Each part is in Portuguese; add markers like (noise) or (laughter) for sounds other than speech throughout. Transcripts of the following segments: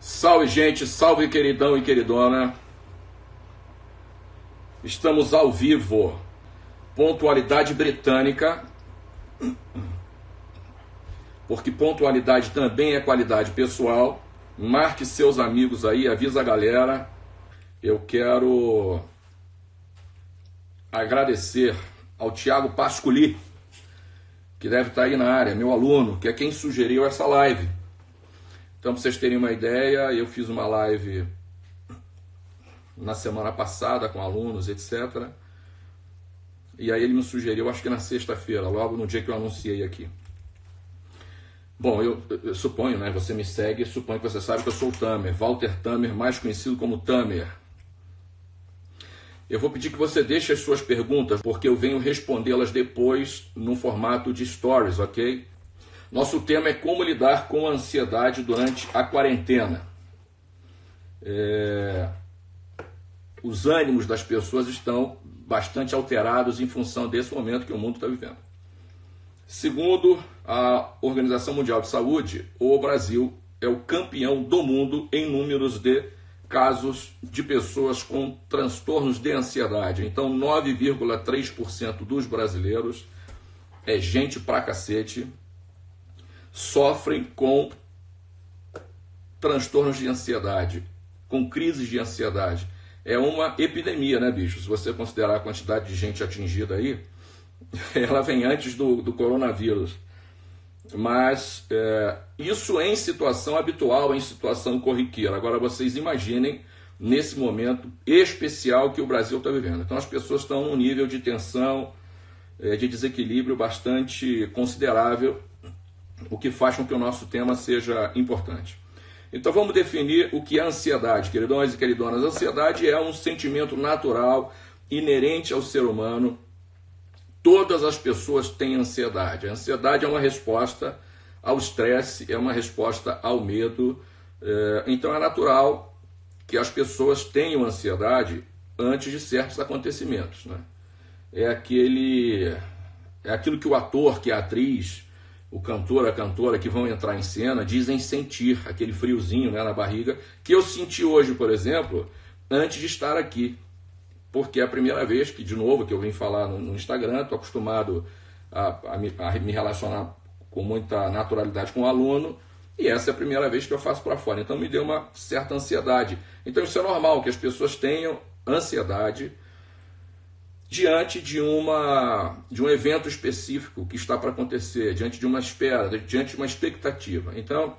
Salve, gente, salve, queridão e queridona. Estamos ao vivo. Pontualidade britânica. Porque pontualidade também é qualidade pessoal. Marque seus amigos aí, avisa a galera. Eu quero agradecer ao Tiago Pasculi, que deve estar aí na área, meu aluno, que é quem sugeriu essa live. Então, para vocês terem uma ideia, eu fiz uma live na semana passada com alunos, etc. E aí ele me sugeriu, acho que na sexta-feira, logo no dia que eu anunciei aqui. Bom, eu, eu, suponho, né? Você me segue, suponho que você sabe que eu sou o Tamer, Walter Tamer, mais conhecido como Tamer. Eu vou pedir que você deixe as suas perguntas, porque eu venho respondê-las depois no formato de stories, ok? Nosso tema é como lidar com a ansiedade durante a quarentena. É... Os ânimos das pessoas estão bastante alterados em função desse momento que o mundo está vivendo. Segundo a Organização Mundial de Saúde, o Brasil é o campeão do mundo em números de casos de pessoas com transtornos de ansiedade. Então, 9,3% dos brasileiros é gente pra cacete, sofrem com transtornos de ansiedade, com crises de ansiedade. É uma epidemia, né, bicho? Se você considerar a quantidade de gente atingida aí, (laughs) ela vem antes do, do coronavírus. Mas é, isso em situação habitual, em situação corriqueira. Agora vocês imaginem nesse momento especial que o Brasil está vivendo. Então as pessoas estão num nível de tensão, é, de desequilíbrio bastante considerável, o que faz com que o nosso tema seja importante. Então vamos definir o que é ansiedade, queridões e queridonas. Ansiedade é um sentimento natural, inerente ao ser humano, Todas as pessoas têm ansiedade. A ansiedade é uma resposta ao estresse, é uma resposta ao medo. É, então é natural que as pessoas tenham ansiedade antes de certos acontecimentos. Né? É aquele. É aquilo que o ator, que a atriz, o cantor, a cantora que vão entrar em cena dizem sentir, aquele friozinho né, na barriga, que eu senti hoje, por exemplo, antes de estar aqui porque é a primeira vez que, de novo, que eu vim falar no, no Instagram, estou acostumado a, a, me, a, me, relacionar com muita naturalidade com o aluno, e essa é a primeira vez que eu faço para fora. Então me deu uma certa ansiedade. Então isso é normal, que as pessoas tenham ansiedade diante de, uma, de um evento específico que está para acontecer, diante de uma espera, diante de uma expectativa. Então,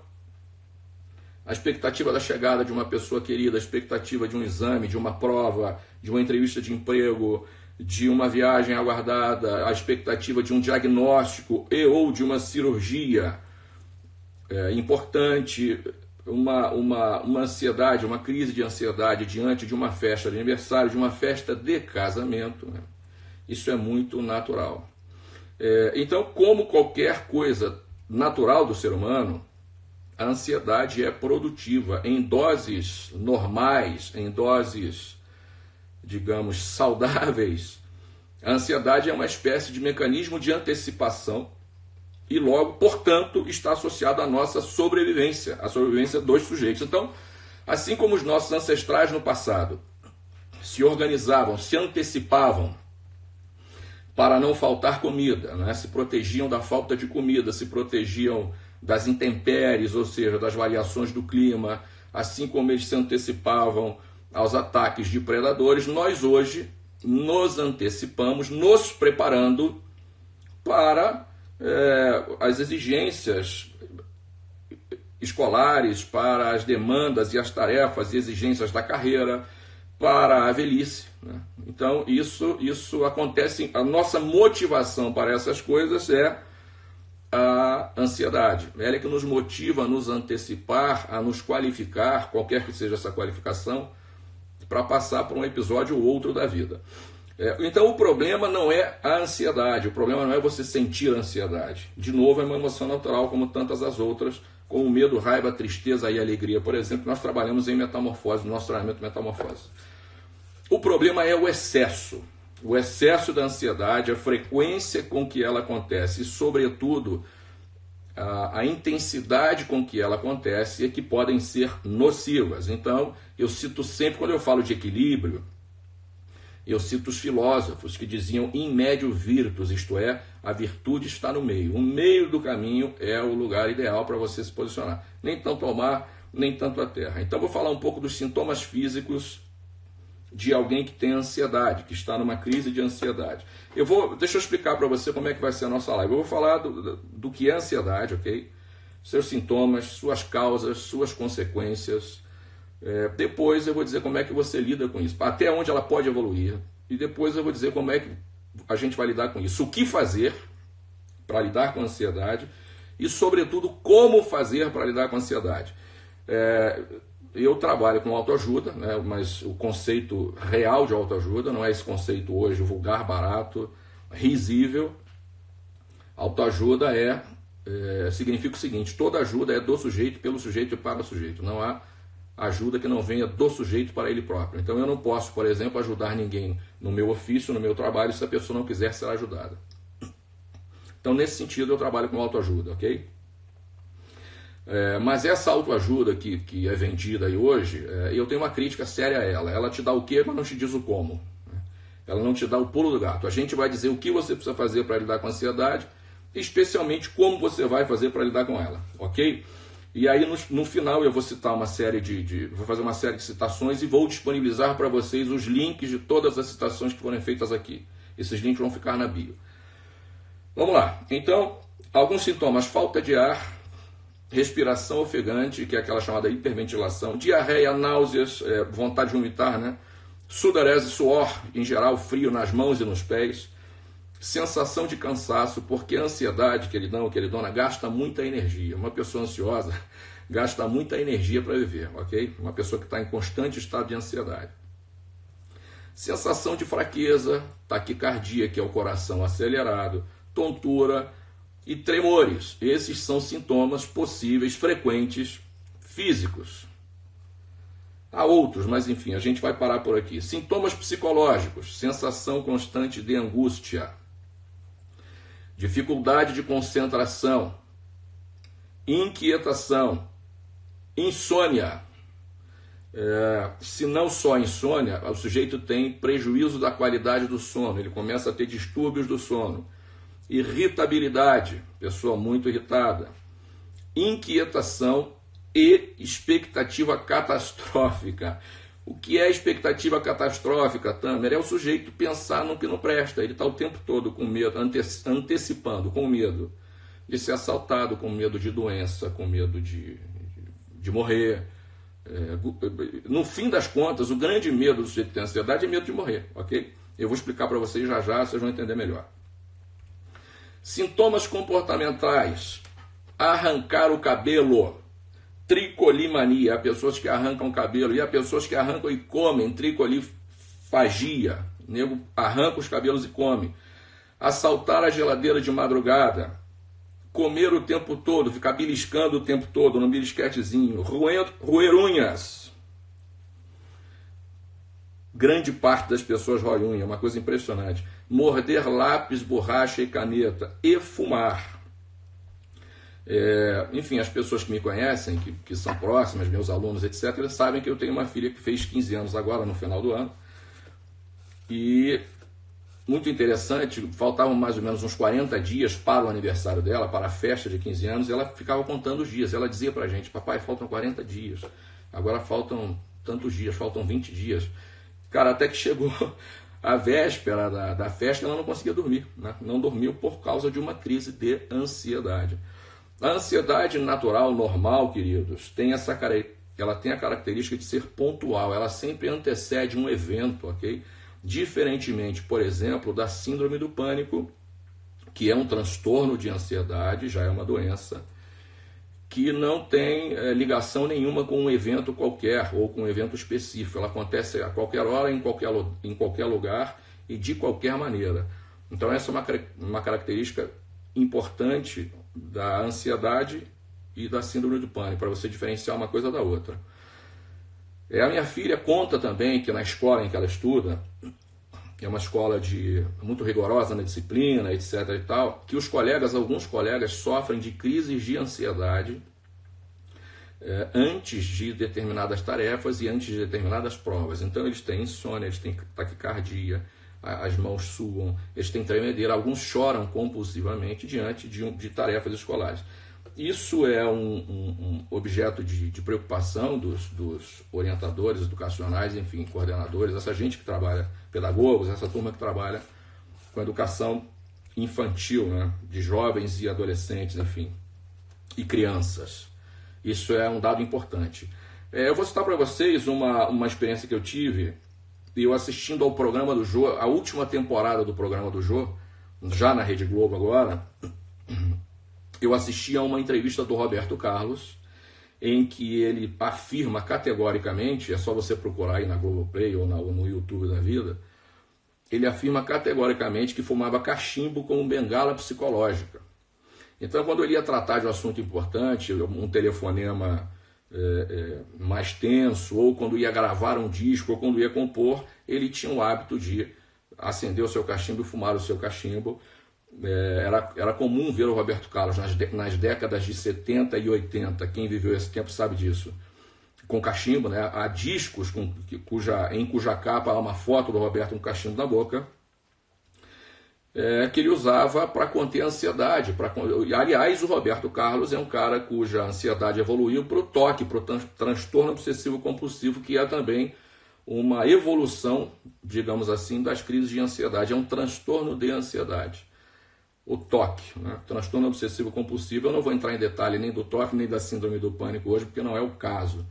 a expectativa da chegada de uma pessoa querida, a expectativa de um exame, de uma prova, de uma entrevista de emprego, de uma viagem aguardada, a expectativa de um diagnóstico e ou de uma cirurgia é, importante, uma, uma, uma ansiedade, uma crise de ansiedade diante de uma festa de aniversário, de uma festa de casamento. Né? Isso é muito natural. É, então, como qualquer coisa natural do ser humano, a ansiedade é produtiva em doses normais, em doses, digamos, saudáveis. A ansiedade é uma espécie de mecanismo de antecipação e logo, portanto, está associado à nossa sobrevivência, à sobrevivência dos sujeitos. Então, assim como os nossos ancestrais no passado se organizavam, se antecipavam para não faltar comida, né? se protegiam da falta de comida, se protegiam das intempéries, ou seja, das variações do clima, assim como eles se antecipavam aos ataques de predadores, nós hoje nos antecipamos, nos preparando para é, as exigências escolares, para as demandas e as tarefas e exigências da carreira, para a velhice. Né? Então, isso, isso acontece, a nossa motivação para essas coisas é a ansiedade. Ela é que nos motiva a nos antecipar, a nos qualificar, qualquer que seja essa qualificação, para passar por um episódio ou outro da vida. É, então o problema não é a ansiedade, o problema não é você sentir ansiedade. De novo, é uma emoção natural, como tantas as outras, como medo, raiva, tristeza e alegria, por exemplo, nós trabalhamos em metamorfose, no nosso treinamento metamorfose. O problema é o excesso o excesso da ansiedade, a frequência com que ela acontece e, sobretudo, a, a, intensidade com que ela acontece e que podem ser nocivas. Então, eu cito sempre, quando eu falo de equilíbrio, eu cito os filósofos que diziam in médio virtus, isto é, a virtude está no meio. O meio do caminho é o lugar ideal para você se posicionar. Nem tanto ao mar, nem tanto à terra. Então, vou falar um pouco dos sintomas físicos de alguém que tem ansiedade, que está numa crise de ansiedade. Eu vou, deixa eu explicar para você como é que vai ser a nossa live. Eu vou falar do, do que é ansiedade, ok? Seus sintomas, suas causas, suas consequências. É, depois eu vou dizer como é que você lida com isso, até onde ela pode evoluir. E depois eu vou dizer como é que a gente vai lidar com isso, o que fazer para lidar com a ansiedade e, sobretudo, como fazer para lidar com a ansiedade. É, eu trabalho com autoajuda, né, mas o conceito real de autoajuda não é esse conceito hoje vulgar, barato, risível. Autoajuda é, é, significa o seguinte: toda ajuda é do sujeito, pelo sujeito e para o sujeito. Não há ajuda que não venha do sujeito para ele próprio. Então eu não posso, por exemplo, ajudar ninguém no meu ofício, no meu trabalho, se a pessoa não quiser ser ajudada. Então, nesse sentido, eu trabalho com autoajuda, ok? É, mas essa autoajuda que, que é vendida aí hoje, é, eu tenho uma crítica séria a ela. Ela te dá o que, mas não te diz o como. Né? Ela não te dá o pulo do gato. A gente vai dizer o que você precisa fazer para lidar com a ansiedade, especialmente como você vai fazer para lidar com ela, ok? E aí no, no, final eu vou citar uma série de, de, vou fazer uma série de citações e vou disponibilizar para vocês os links de todas as citações que foram feitas aqui. Esses links vão ficar na bio. Vamos lá. Então, alguns sintomas: falta de ar, respiração ofegante, que é aquela chamada hiperventilação, diarreia, náuseas, é, vontade de vomitar, né? Sudorese, suor, em geral, frio nas mãos e nos pés, sensação de cansaço, porque a ansiedade, queridão, queridona, gasta muita energia. Uma pessoa ansiosa (laughs) gasta muita energia para viver, ok? Uma pessoa que está em constante estado de ansiedade. Sensação de fraqueza, taquicardia, que é o coração acelerado, tontura, e tremores. Esses são sintomas possíveis, frequentes, físicos. Há outros, mas enfim, a gente vai parar por aqui. Sintomas psicológicos: sensação constante de angústia, dificuldade de concentração, inquietação, insônia. É, se não só insônia, o sujeito tem prejuízo da qualidade do sono, ele começa a ter distúrbios do sono irritabilidade, pessoa muito irritada, inquietação e expectativa catastrófica. O que é expectativa catastrófica, Tamer? É o sujeito pensar no que não presta. Ele está o tempo todo com medo, antecipando, com medo de ser assaltado, com medo de doença, com medo de, de morrer. É, no fim das contas, o grande medo do sujeito que tem ansiedade é medo de morrer, ok? Eu vou explicar para vocês já já, vocês vão entender melhor. Sintomas comportamentais: arrancar o cabelo, tricolimania, há pessoas que arrancam cabelo, e há pessoas que arrancam e comem, tricolifagia, nego arranca os cabelos e come. Assaltar a geladeira de madrugada, comer o tempo todo, ficar beliscando o tempo todo no belisquetezinho, roer, roer unhas. Grande parte das pessoas roem unha, é uma coisa impressionante. Morder lápis, borracha e caneta. E fumar. É, enfim, as pessoas que me conhecem, que, que são próximas, meus alunos, etc., sabem que eu tenho uma filha que fez 15 anos agora, no final do ano. E muito interessante, faltavam mais ou menos uns 40 dias para o aniversário dela, para a festa de 15 anos, ela ficava contando os dias. Ela dizia para a gente: Papai, faltam 40 dias, agora faltam tantos dias, faltam 20 dias. Cara, até que chegou (laughs) a véspera da, da festa ela não conseguia dormir, né? não dormiu por causa de uma crise de ansiedade. A ansiedade natural, normal, queridos, tem essa ela tem a característica de ser pontual, ela sempre antecede um evento, ok? Diferentemente, por exemplo, da síndrome do pânico, que é um transtorno de ansiedade, já é uma doença, que não tem é, ligação nenhuma com um evento qualquer ou com um evento específico. Ela acontece a qualquer hora, em qualquer, em qualquer lugar e de qualquer maneira. Então, essa é uma, uma característica importante da ansiedade e da síndrome do pânico, para você diferenciar uma coisa da outra. É, a minha filha conta também que na escola em que ela estuda, é uma escola de muito rigorosa na disciplina, etc. e tal, que os colegas, alguns colegas, sofrem de crises de ansiedade é, antes de determinadas tarefas e antes de determinadas provas. Então eles têm insônia, eles têm taquicardia, as mãos suam, eles têm tremedeira, alguns choram compulsivamente diante de, de tarefas escolares. Isso é um, um, um objeto de, de preocupação dos, dos, orientadores educacionais, enfim, coordenadores, essa gente que trabalha, pedagogos, essa turma que trabalha com educação infantil, né, de jovens e adolescentes, enfim, e crianças. Isso é um dado importante. É, eu vou citar para vocês uma, uma experiência que eu tive, eu assistindo ao programa do Jô, a última temporada do programa do Jô, já na Rede Globo agora, eu assisti a uma entrevista do Roberto Carlos, em que ele afirma categoricamente, é só você procurar aí na Globoplay ou no YouTube da vida, ele afirma categoricamente que fumava cachimbo como bengala psicológica. Então, quando ele ia tratar de um assunto importante, um telefonema é, é, mais tenso, ou quando ia gravar um disco, ou quando ia compor, ele tinha o hábito de acender o seu cachimbo e fumar o seu cachimbo, é, era, era comum ver o Roberto Carlos nas, nas décadas de 70 e 80, quem viveu esse tempo sabe disso, com cachimbo, né? há discos com, cuja, em cuja capa há uma foto do Roberto com cachimbo na boca, é, que ele usava para conter a ansiedade. Pra, aliás, o Roberto Carlos é um cara cuja ansiedade evoluiu para o toque, para o transtorno obsessivo compulsivo, que é também uma evolução, digamos assim, das crises de ansiedade. É um transtorno de ansiedade o toque, né? transtorno obsessivo compulsivo. Eu não vou entrar em detalhe nem do toque nem da síndrome do pânico hoje, porque não é o caso.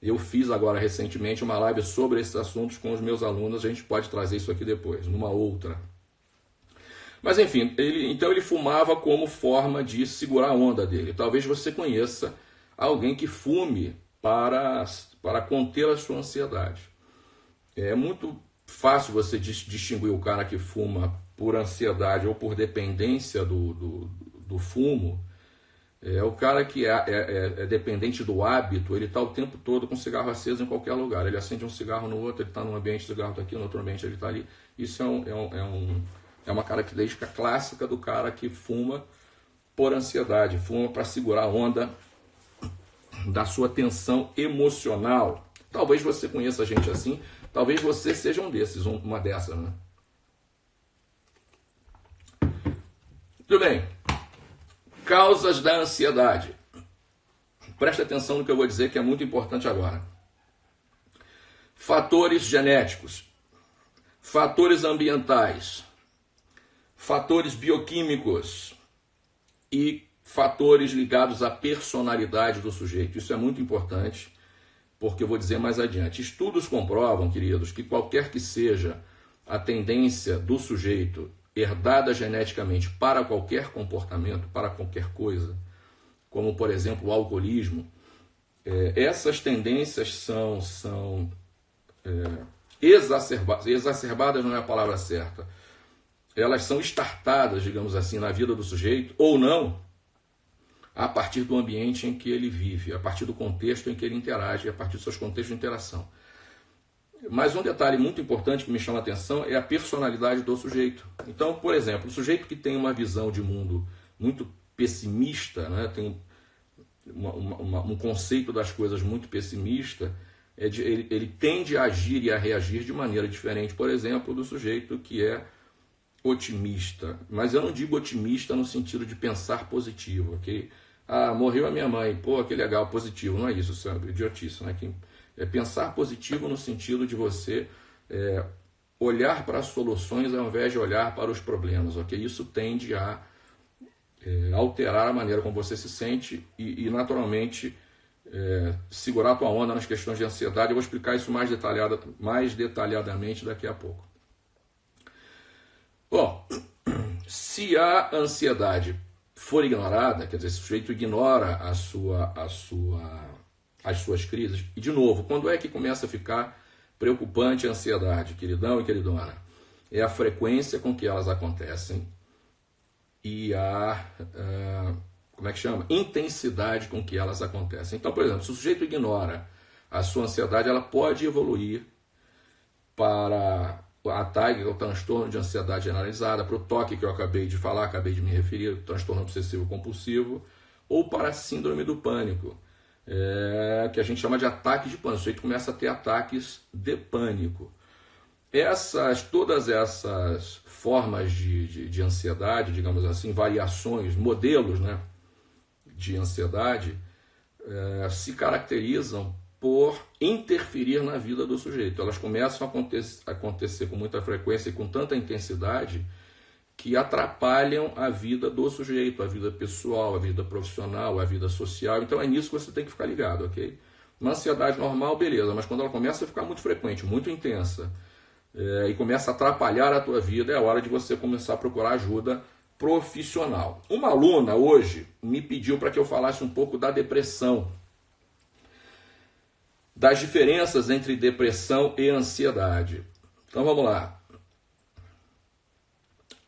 Eu fiz agora recentemente uma live sobre esses assuntos com os meus alunos, a gente pode trazer isso aqui depois, numa outra. Mas enfim, ele, então ele fumava como forma de segurar a onda dele. Talvez você conheça alguém que fume para, para conter a sua ansiedade. É muito fácil você distinguir o cara que fuma por ansiedade ou por dependência do, do, do fumo, é o cara que é, é, é, é dependente do hábito, ele está o tempo todo com cigarro aceso em qualquer lugar. Ele acende um cigarro no outro, ele está num ambiente, o cigarro está aqui, no outro ambiente ele está ali. Isso é, um, é, um, é, um, é uma característica clássica do cara que fuma por ansiedade, fuma para segurar a onda da sua tensão emocional. Talvez você conheça gente assim, talvez você seja um desses, uma dessas, né? Tudo bem. Causas da ansiedade. Preste atenção no que eu vou dizer que é muito importante agora. Fatores genéticos, fatores ambientais, fatores bioquímicos e fatores ligados à personalidade do sujeito. Isso é muito importante, porque eu vou dizer mais adiante. Estudos comprovam, queridos, que qualquer que seja a tendência do sujeito herdada geneticamente para qualquer comportamento, para qualquer coisa, como por exemplo o alcoolismo, é, essas tendências são, são é, exacerbadas, exacerbadas não é a palavra certa, elas são estartadas, digamos assim, na vida do sujeito, ou não, a partir do ambiente em que ele vive, a partir do contexto em que ele interage, a partir dos seus contextos de interação. Mas um detalhe muito importante que me chama a atenção é a personalidade do sujeito. Então, por exemplo, o sujeito que tem uma visão de mundo muito pessimista, né, tem uma, uma, um conceito das coisas muito pessimista, é de, ele, ele tende a agir e a reagir de maneira diferente, por exemplo, do sujeito que é otimista. Mas eu não digo otimista no sentido de pensar positivo, ok? Ah, morreu a minha mãe, pô, que legal, positivo. Não é isso, sabe? Idiotice, né? Que é pensar positivo no sentido de você é, olhar para as soluções ao invés de olhar para os problemas, ok? Isso tende a é, alterar a maneira como você se sente e, e naturalmente, é, segurar a tua onda nas questões de ansiedade. Eu vou explicar isso mais, detalhada, mais detalhadamente daqui a pouco. Bom, se a ansiedade for ignorada, quer dizer, se o sujeito ignora a sua, a sua as suas crises. E, de novo, quando é que começa a ficar preocupante a ansiedade, queridão e queridona? É a frequência com que elas acontecem e a. Uh, como é que chama? Intensidade com que elas acontecem. Então, por exemplo, se o sujeito ignora a sua ansiedade, ela pode evoluir para a TAG, que é o transtorno de ansiedade generalizada, para o toque que eu acabei de falar, acabei de me referir, transtorno obsessivo compulsivo, ou para a síndrome do pânico, é, que a gente chama de ataque de pânico. O sujeito começa a ter ataques de pânico. Essas, todas essas formas de, de, de ansiedade, digamos assim, variações, modelos né, de ansiedade, é, se caracterizam por interferir na vida do sujeito. Elas começam a acontecer, com muita frequência e com tanta intensidade que atrapalham a vida do sujeito, a vida pessoal, a vida profissional, a vida social. Então é nisso que você tem que ficar ligado, ok? Uma ansiedade normal, beleza, mas quando ela começa a ficar muito frequente, muito intensa, é, e começa a atrapalhar a tua vida, é hora de você começar a procurar ajuda profissional. Uma aluna hoje me pediu para que eu falasse um pouco da depressão, das diferenças entre depressão e ansiedade. Então vamos lá.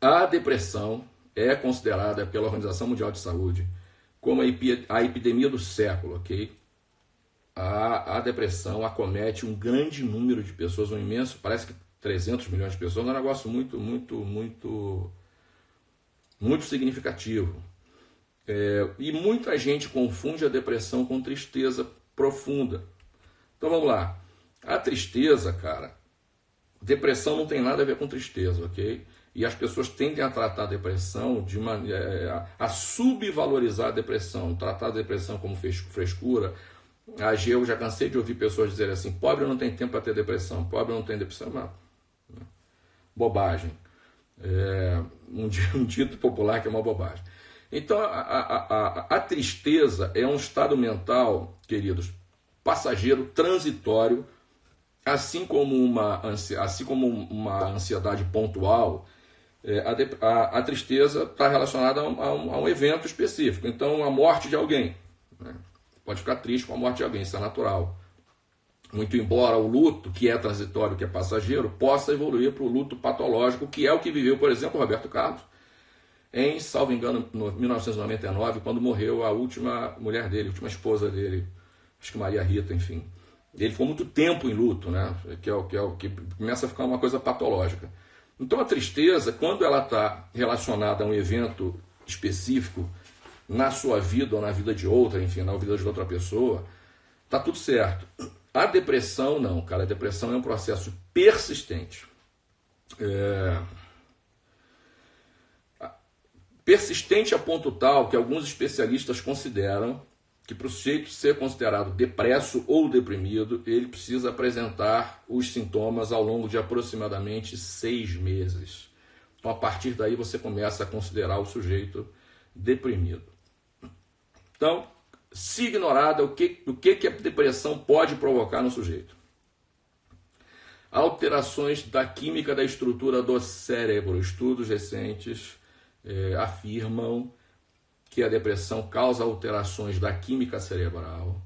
A depressão é considerada pela Organização Mundial de Saúde como a epidemia do século, ok? A, a depressão acomete um grande número de pessoas, um imenso, parece que 300 milhões de pessoas, é um negócio muito, muito, muito, muito significativo. É, e muita gente confunde a depressão com tristeza profunda. Então vamos lá. A tristeza, cara, depressão não tem nada a ver com tristeza, ok? E as pessoas tendem a tratar a depressão de maneira é, a subvalorizar a depressão, tratar a depressão como frescura. A eu já cansei de ouvir pessoas dizerem assim: pobre não tem tempo para ter depressão, pobre não tem depressão. Mas, né? bobagem. É, um, (laughs) um dito popular que é uma bobagem. Então, a, a, a, a tristeza é um estado mental, queridos, passageiro, transitório, assim como uma, assim como uma ansiedade pontual, é, a, a, a, tristeza está relacionada a um, a, um, evento específico. Então, a morte de alguém. Né? Pode ficar triste com a morte de alguém, isso é natural. Muito embora o luto, que é transitório, que é passageiro, possa evoluir para o luto patológico, que é o que viveu, por exemplo, Roberto Carlos, em, salvo engano, no 1999, quando morreu a última mulher dele, a última esposa dele, acho que Maria Rita, enfim. Ele ficou muito tempo em luto, né? que, é o, que, é o, que começa a ficar uma coisa patológica. Então a tristeza, quando ela está relacionada a um evento específico na sua vida ou na vida de outra, enfim, na vida de outra pessoa, tá tudo certo. A depressão não, cara. A depressão é um processo persistente. É... Persistente a ponto tal que alguns especialistas consideram que para o sujeito ser considerado depresso ou deprimido, ele precisa apresentar os sintomas ao longo de aproximadamente seis meses. Então, a partir daí, você começa a considerar o sujeito deprimido. Então, se ignorada, o que, o que, que a depressão pode provocar no sujeito? Alterações da química da estrutura do cérebro. Estudos recentes eh, afirmam que a depressão causa alterações da química cerebral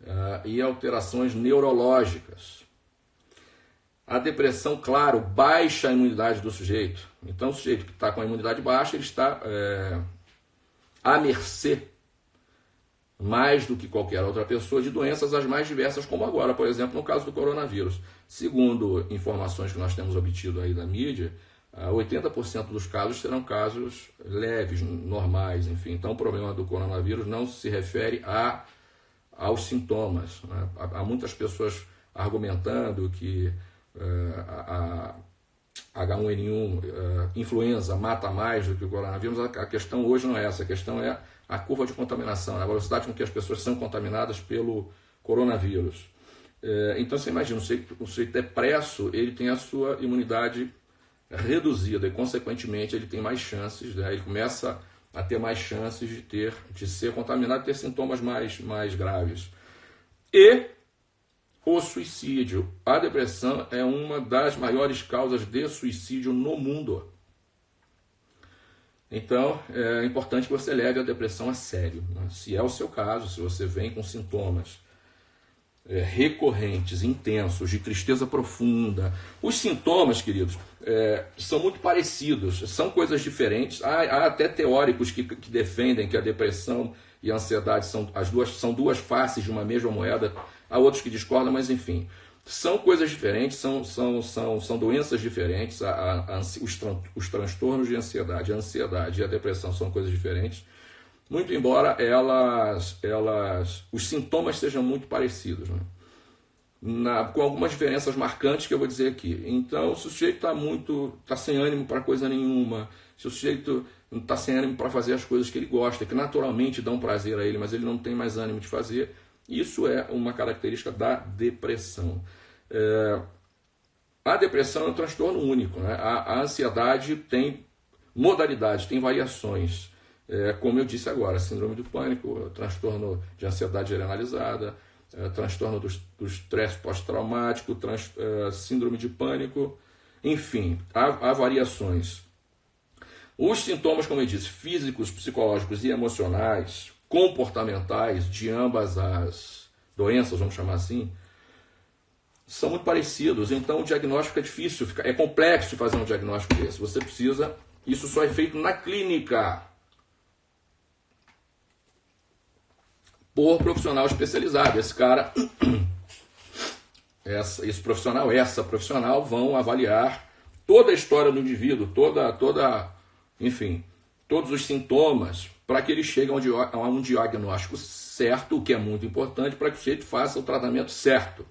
uh, e alterações neurológicas. A depressão, claro, baixa a imunidade do sujeito. Então, o sujeito que está com a imunidade baixa, ele está é, à mercê, mais do que qualquer outra pessoa, de doenças as mais diversas, como agora, por exemplo, no caso do coronavírus. Segundo informações que nós temos obtido aí da mídia, 80% ah, dos casos serão casos leves, normais, enfim. Então, o problema do coronavírus não se refere a, aos sintomas. Né? Há, muitas pessoas argumentando que uh, a, a H1N1 uh, influenza mata mais do que o coronavírus. A, questão hoje não é essa, a questão é a curva de contaminação, né? a velocidade com que as pessoas são contaminadas pelo coronavírus. Uh, então, você imagina, o sujeito, depresso, ele tem a sua imunidade reduzida e, consequentemente, ele tem mais chances, né? ele começa a ter mais chances de ter, de ser contaminado, ter sintomas mais, mais graves. E o suicídio. A depressão é uma das maiores causas de suicídio no mundo. Então, é importante que você leve a depressão a sério. Né? Se é o seu caso, se você vem com sintomas é, recorrentes, intensos, de tristeza profunda. Os sintomas, queridos, é, são muito parecidos, são coisas diferentes. Há, há até teóricos que, que, defendem que a depressão e a ansiedade são as duas, são duas faces de uma mesma moeda. Há outros que discordam, mas enfim. São coisas diferentes, são, são, são, são doenças diferentes. A, a, a, os, tran, os transtornos de ansiedade, a ansiedade e a depressão são coisas diferentes. Muito embora elas, elas, os sintomas sejam muito parecidos. Né? Na, com algumas diferenças marcantes que eu vou dizer aqui. Então, se o sujeito está muito, está sem ânimo para coisa nenhuma, se o sujeito está sem ânimo para fazer as coisas que ele gosta, que naturalmente dão prazer a ele, mas ele não tem mais ânimo de fazer, isso é uma característica da depressão. É, a depressão é um transtorno único. Né? A, a ansiedade tem modalidades, tem variações. É, como eu disse agora, síndrome do pânico, transtorno de ansiedade generalizada, é, transtorno do, do estresse pós-traumático, é, síndrome de pânico, enfim, há, há variações. Os sintomas, como eu disse, físicos, psicológicos e emocionais, comportamentais de ambas as doenças, vamos chamar assim, são muito parecidos. Então o diagnóstico é difícil, é complexo fazer um diagnóstico desse. Você precisa, isso só é feito na clínica. Por profissional especializado. Esse cara, (clears throat) essa, esse profissional, essa profissional vão avaliar toda a história do indivíduo, toda, toda, enfim, todos os sintomas, para que ele chegue a um diagnóstico certo, o que é muito importante, para que o sujeito faça o tratamento certo.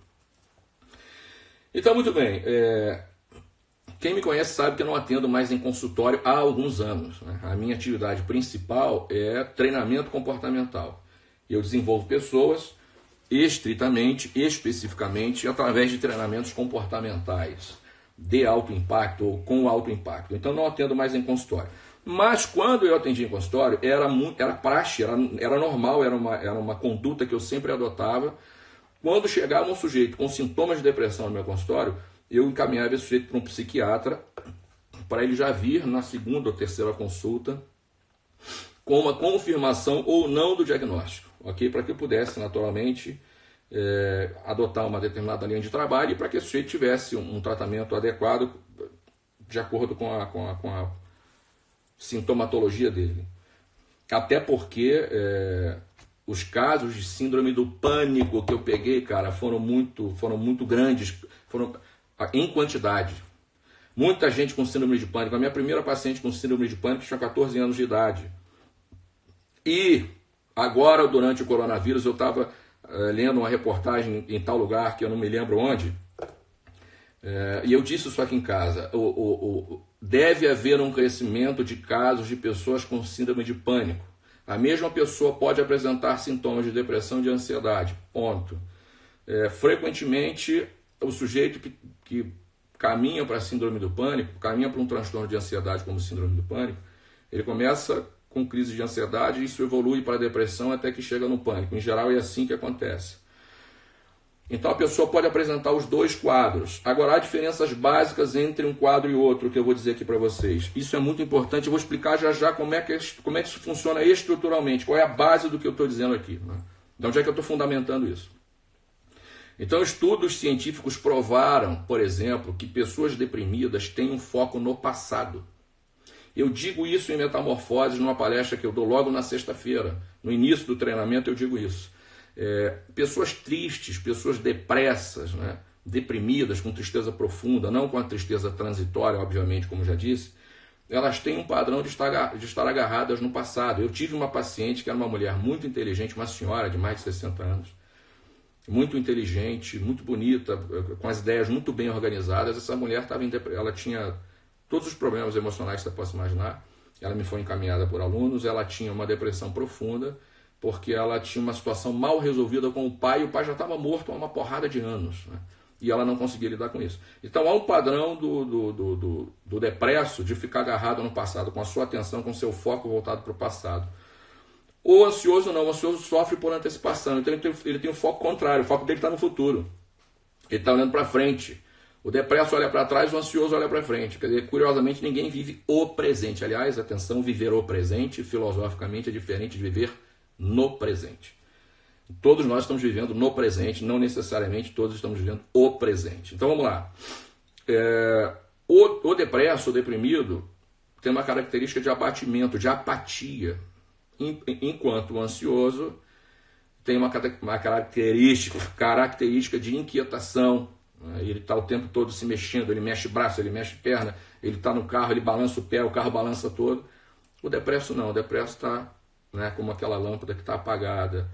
Então, muito bem. É... Quem me conhece sabe que eu não atendo mais em consultório há alguns anos. Né? A minha atividade principal é treinamento comportamental. Eu desenvolvo pessoas estritamente, especificamente, através de treinamentos comportamentais de alto impacto ou com alto impacto. Então, não atendo mais em consultório. Mas quando eu atendi em consultório, era, muito, era praxe, era, era normal, era uma, era uma conduta que eu sempre adotava. Quando chegava um sujeito com sintomas de depressão no meu consultório, eu encaminhava esse sujeito para um psiquiatra, para ele já vir na segunda ou terceira consulta com uma confirmação ou não do diagnóstico, ok? Para que eu pudesse, naturalmente, é, adotar uma determinada linha de trabalho e para que esse sujeito tivesse um, um tratamento adequado de acordo com a, com a, com a sintomatologia dele. Até porque é, os casos de síndrome do pânico que eu peguei, cara, foram muito, foram muito grandes, foram em quantidade. Muita gente com síndrome de pânico. A minha primeira paciente com síndrome de pânico tinha 14 anos de idade. E agora, durante o coronavírus, eu estava é, lendo uma reportagem em tal lugar que eu não me lembro onde. É, e eu disse isso aqui em casa. O, o, o deve haver um crescimento de casos de pessoas com síndrome de pânico. A mesma pessoa pode apresentar sintomas de depressão e de ansiedade. Ponto. É, frequentemente, o sujeito que, que caminha para a síndrome do pânico, caminha para um transtorno de ansiedade como síndrome do pânico, ele começa com crise de ansiedade isso evolui para depressão até que chega no pânico. Em geral, é assim que acontece. Então a pessoa pode apresentar os dois quadros. Agora há diferenças básicas entre um quadro e outro que eu vou dizer aqui para vocês. Isso é muito importante. Eu vou explicar já já como é que, como é que isso funciona estruturalmente, qual é a base do que eu estou dizendo aqui. Né? De onde é que eu estou fundamentando isso? Então, estudos científicos provaram, por exemplo, que pessoas deprimidas têm um foco no passado. Eu digo isso em Metamorfoses, numa palestra que eu dou logo na sexta-feira. No início do treinamento, eu digo isso. É, pessoas tristes, pessoas depressas, né? deprimidas, com tristeza profunda, não com a tristeza transitória, obviamente, como já disse, elas têm um padrão de estar, de estar agarradas no passado. Eu tive uma paciente que era uma mulher muito inteligente, uma senhora de mais de 60 anos, muito inteligente, muito bonita, com as ideias muito bem organizadas. Essa mulher estava ela tinha todos os problemas emocionais que você possa imaginar. Ela me foi encaminhada por alunos, ela tinha uma depressão profunda porque ela tinha uma situação mal resolvida com o pai e o pai já estava morto há uma porrada de anos. Né? E ela não conseguia lidar com isso. Então há um padrão do, do, do, do, do depresso de ficar agarrado no passado, com a sua atenção, com seu foco voltado para o passado. O ansioso não, o ansioso sofre por antecipação, então ele tem, ele tem um foco contrário, o foco dele está no futuro. Ele está olhando para frente. O depresso olha para trás, o ansioso olha para frente. Quer dizer, curiosamente, ninguém vive o presente. Aliás, atenção, viver o presente, filosoficamente, é diferente de viver no presente. Todos nós estamos vivendo no presente, não necessariamente todos estamos vivendo o presente. Então vamos lá. É, o, o depresso, o deprimido, tem uma característica de abatimento, de apatia, enquanto o ansioso tem uma, uma característica, característica de inquietação? Ele está o tempo todo se mexendo, ele mexe braço, ele mexe perna, ele está no carro, ele balança o pé, o carro balança todo. O depresso não, o depresso está né, como aquela lâmpada que está apagada.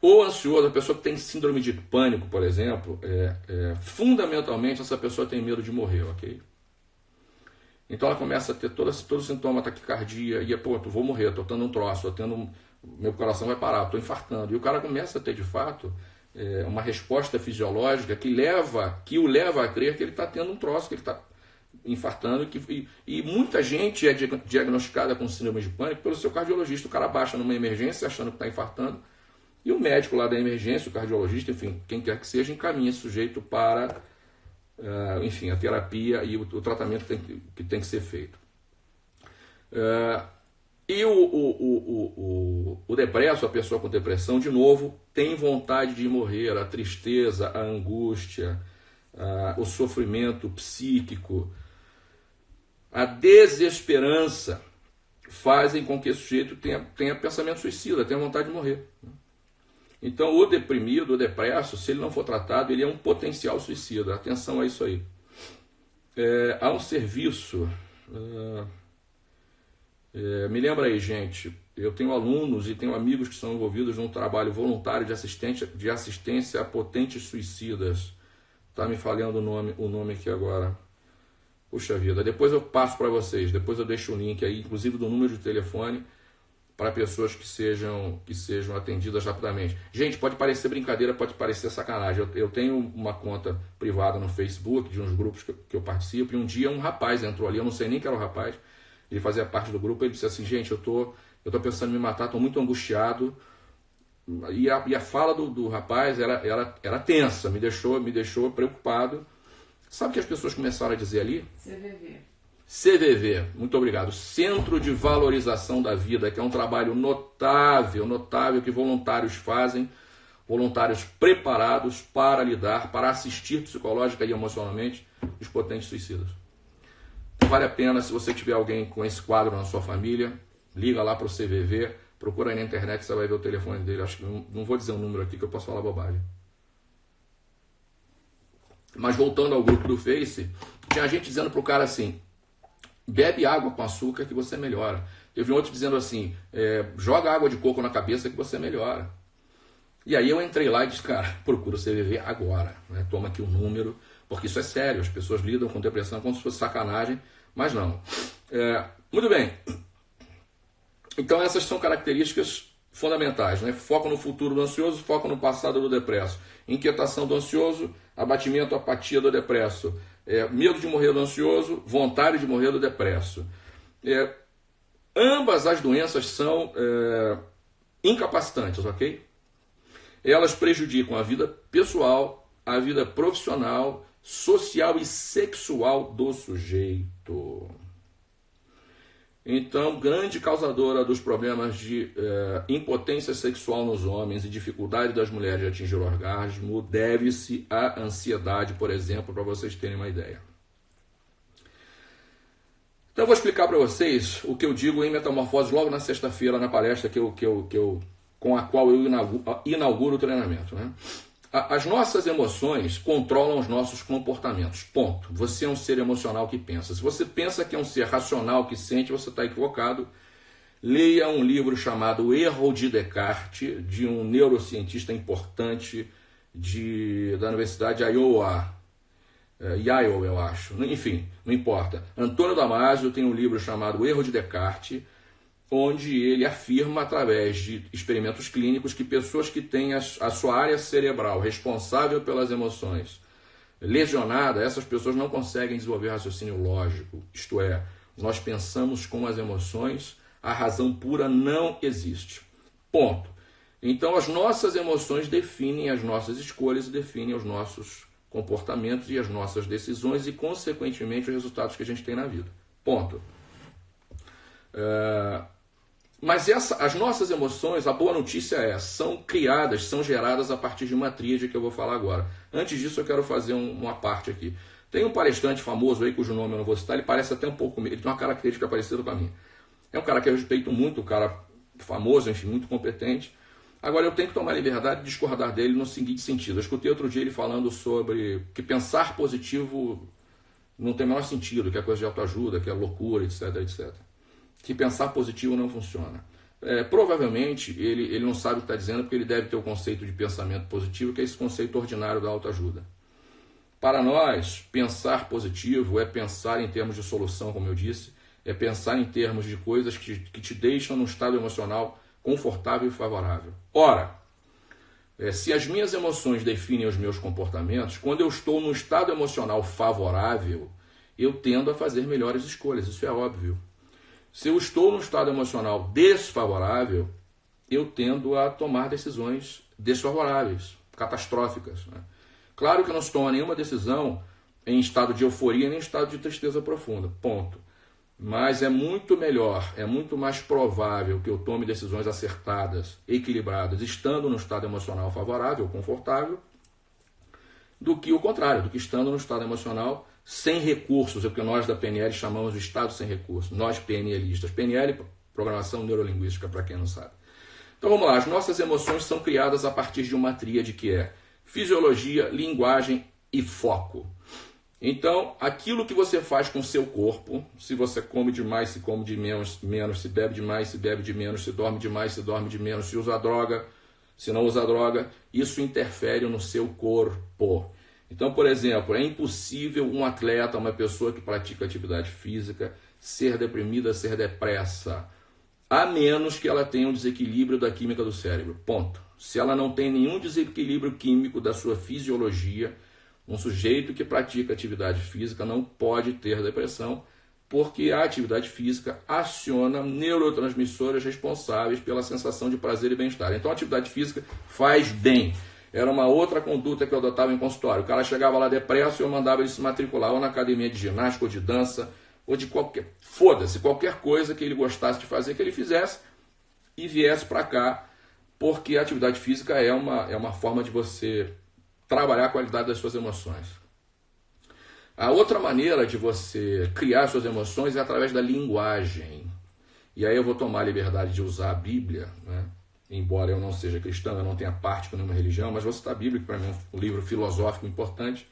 O ansioso, a pessoa que tem síndrome de pânico, por exemplo, é, é, fundamentalmente essa pessoa tem medo de morrer, ok? Então ela começa a ter todo, todo sintoma, taquicardia, e é, pô, vou morrer, estou tendo um troço, tô tendo meu coração vai parar, estou infartando. E o cara começa a ter, de fato, é, uma resposta fisiológica que leva, que o leva a crer que ele está tendo um troço, que ele está infartando. Que, e, e, muita gente é diagnosticada com síndrome de pânico pelo seu cardiologista. O cara baixa numa emergência achando que está infartando. E o médico lá da emergência, o cardiologista, enfim, quem quer que seja, encaminha esse sujeito para, uh, enfim, a terapia e o, o tratamento que tem, que tem que ser feito. Uh, e o, o, o, o, o depresso, a pessoa com depressão, de novo, tem vontade de morrer, a tristeza, a angústia, a, o sofrimento psíquico, a desesperança fazem com que esse sujeito tenha, tenha pensamento suicida, tenha vontade de morrer. Então, o deprimido, o depresso, se ele não for tratado, ele é um potencial suicida. Atenção a isso aí. É, há um serviço. Uh, é, me lembra aí, gente, eu tenho alunos e tenho amigos que são envolvidos num trabalho voluntário de assistência, de assistência a potentes suicidas. Tá me falhando o nome, o nome aqui agora. Puxa vida, depois eu passo para vocês, depois eu deixo o link aí, inclusive do número de telefone para pessoas que sejam que sejam atendidas rapidamente. Gente, pode parecer brincadeira, pode parecer sacanagem. Eu, eu tenho uma conta privada no Facebook de uns grupos que, que eu participo e um dia um rapaz entrou ali, eu não sei nem que era o rapaz, ele fazia parte do grupo, ele disse assim, gente, eu tô, eu tô pensando em me matar, tô muito angustiado. E a, e a fala do, do rapaz era, era, era tensa, me deixou, me deixou preocupado. Sabe o que as pessoas começaram a dizer ali? CVV. CVV, muito obrigado. Centro de Valorização da Vida, que é um trabalho notável, notável que voluntários fazem, voluntários preparados para lidar, para assistir psicológica e emocionalmente os potentes suicidas. Vale a pena, se você tiver alguém com esse quadro na sua família, liga lá para o CVV, procura aí na internet, você vai ver o telefone dele. Acho que não, não vou dizer o um número aqui que eu posso falar bobagem. Mas voltando ao grupo do Face, tinha gente dizendo pro cara assim: bebe água com açúcar que você melhora. Teve um outro dizendo assim: é, joga água de coco na cabeça que você melhora. E aí eu entrei lá e disse, cara, procura o CVV agora. Né? Toma aqui o um número, porque isso é sério. As pessoas lidam com depressão como se fosse sacanagem mas não. É, muito bem. Então essas são características fundamentais, né? Foco no futuro do ansioso, foco no passado do depresso. Inquietação do ansioso, abatimento, apatia do depresso. É, medo de morrer do ansioso, vontade de morrer do depresso. É, ambas as doenças são é, incapacitantes, ok? Elas prejudicam a vida pessoal, a vida profissional social e sexual do sujeito. Então, grande causadora dos problemas de eh, impotência sexual nos homens e dificuldade das mulheres de atingir o orgasmo deve-se à ansiedade, por exemplo, para vocês terem uma ideia. Então, eu vou explicar para vocês o que eu digo em Metamorfose logo na sexta-feira, na palestra que eu, que eu, que eu, com a qual eu inauguro, inauguro o treinamento. Né? As nossas emoções controlam os nossos comportamentos. Ponto. Você é um ser emocional que pensa. Se você pensa que é um ser racional que sente, você está equivocado. Leia um livro chamado Erro de Descartes, de um neurocientista importante de, da Universidade de Iowa. É, eu acho. Enfim, não importa. Antônio Damasio tem um livro chamado Erro de Descartes onde ele afirma, através de experimentos clínicos, que pessoas que têm a, sua área cerebral responsável pelas emoções lesionada, essas pessoas não conseguem desenvolver raciocínio lógico. Isto é, nós pensamos com as emoções, a razão pura não existe. Ponto. Então, as nossas emoções definem as nossas escolhas definem os nossos comportamentos e as nossas decisões e, consequentemente, os resultados que a gente tem na vida. Ponto. É, mas essa, as nossas emoções, a boa notícia é, são criadas, são geradas a partir de uma tríade que eu vou falar agora. Antes disso, eu quero fazer um, uma parte aqui. Tem um palestrante famoso aí, cujo nome eu não vou citar, ele parece até um pouco, ele tem uma característica parecida com a minha. É um cara que eu respeito muito, um cara famoso, enfim, muito competente. Agora, eu tenho que tomar liberdade de discordar dele no seguinte sentido. Eu escutei outro dia ele falando sobre que pensar positivo não tem o menor sentido, que é coisa de autoajuda, que é loucura, etc, etc. Que pensar positivo não funciona. É, provavelmente ele, ele não sabe o que está dizendo porque ele deve ter o conceito de pensamento positivo, que é esse conceito ordinário da autoajuda. Para nós, pensar positivo é pensar em termos de solução, como eu disse, é pensar em termos de coisas que, que te deixam num estado emocional confortável e favorável. Ora, é, se as minhas emoções definem os meus comportamentos, quando eu estou num estado emocional favorável, eu tendo a fazer melhores escolhas, isso é óbvio. Se eu estou num estado emocional desfavorável, eu tendo a tomar decisões desfavoráveis, catastróficas. Né? Claro que não se toma nenhuma decisão em estado de euforia nem em estado de tristeza profunda. Ponto. Mas é muito melhor, é muito mais provável que eu tome decisões acertadas, equilibradas, estando no estado emocional favorável, confortável, do que o contrário, do que estando no estado emocional sem recursos, é o que nós da PNL chamamos de estado sem recursos, nós PNListas. PNL, programação neurolinguística, para quem não sabe. Então vamos lá, as nossas emoções são criadas a partir de uma tríade que é fisiologia, linguagem e foco. Então, aquilo que você faz com o seu corpo, se você come demais, se come de menos, menos, se bebe demais, se bebe de menos, se dorme demais, se dorme de menos, se usa droga, se não usa droga, isso interfere no seu corpo. Então, por exemplo, é impossível um atleta, uma pessoa que pratica atividade física, ser deprimida, ser depressa, a menos que ela tenha um desequilíbrio da química do cérebro. Ponto. Se ela não tem nenhum desequilíbrio químico da sua fisiologia, um sujeito que pratica atividade física não pode ter depressão, porque a atividade física aciona neurotransmissores responsáveis pela sensação de prazer e bem-estar. Então, a atividade física faz bem. Era uma outra conduta que eu adotava em consultório. O cara chegava lá depresso e eu mandava ele se matricular ou na academia de ginástica ou de dança ou de qualquer. Foda-se, qualquer coisa que ele gostasse de fazer, que ele fizesse e viesse para cá, porque a atividade física é uma, é uma forma de você trabalhar a qualidade das suas emoções. A outra maneira de você criar suas emoções é através da linguagem. E aí eu vou tomar a liberdade de usar a Bíblia, né? Embora eu não seja cristão, eu não tenha parte com nenhuma religião, mas vou citar a Bíblia, que para mim é um livro filosófico importante.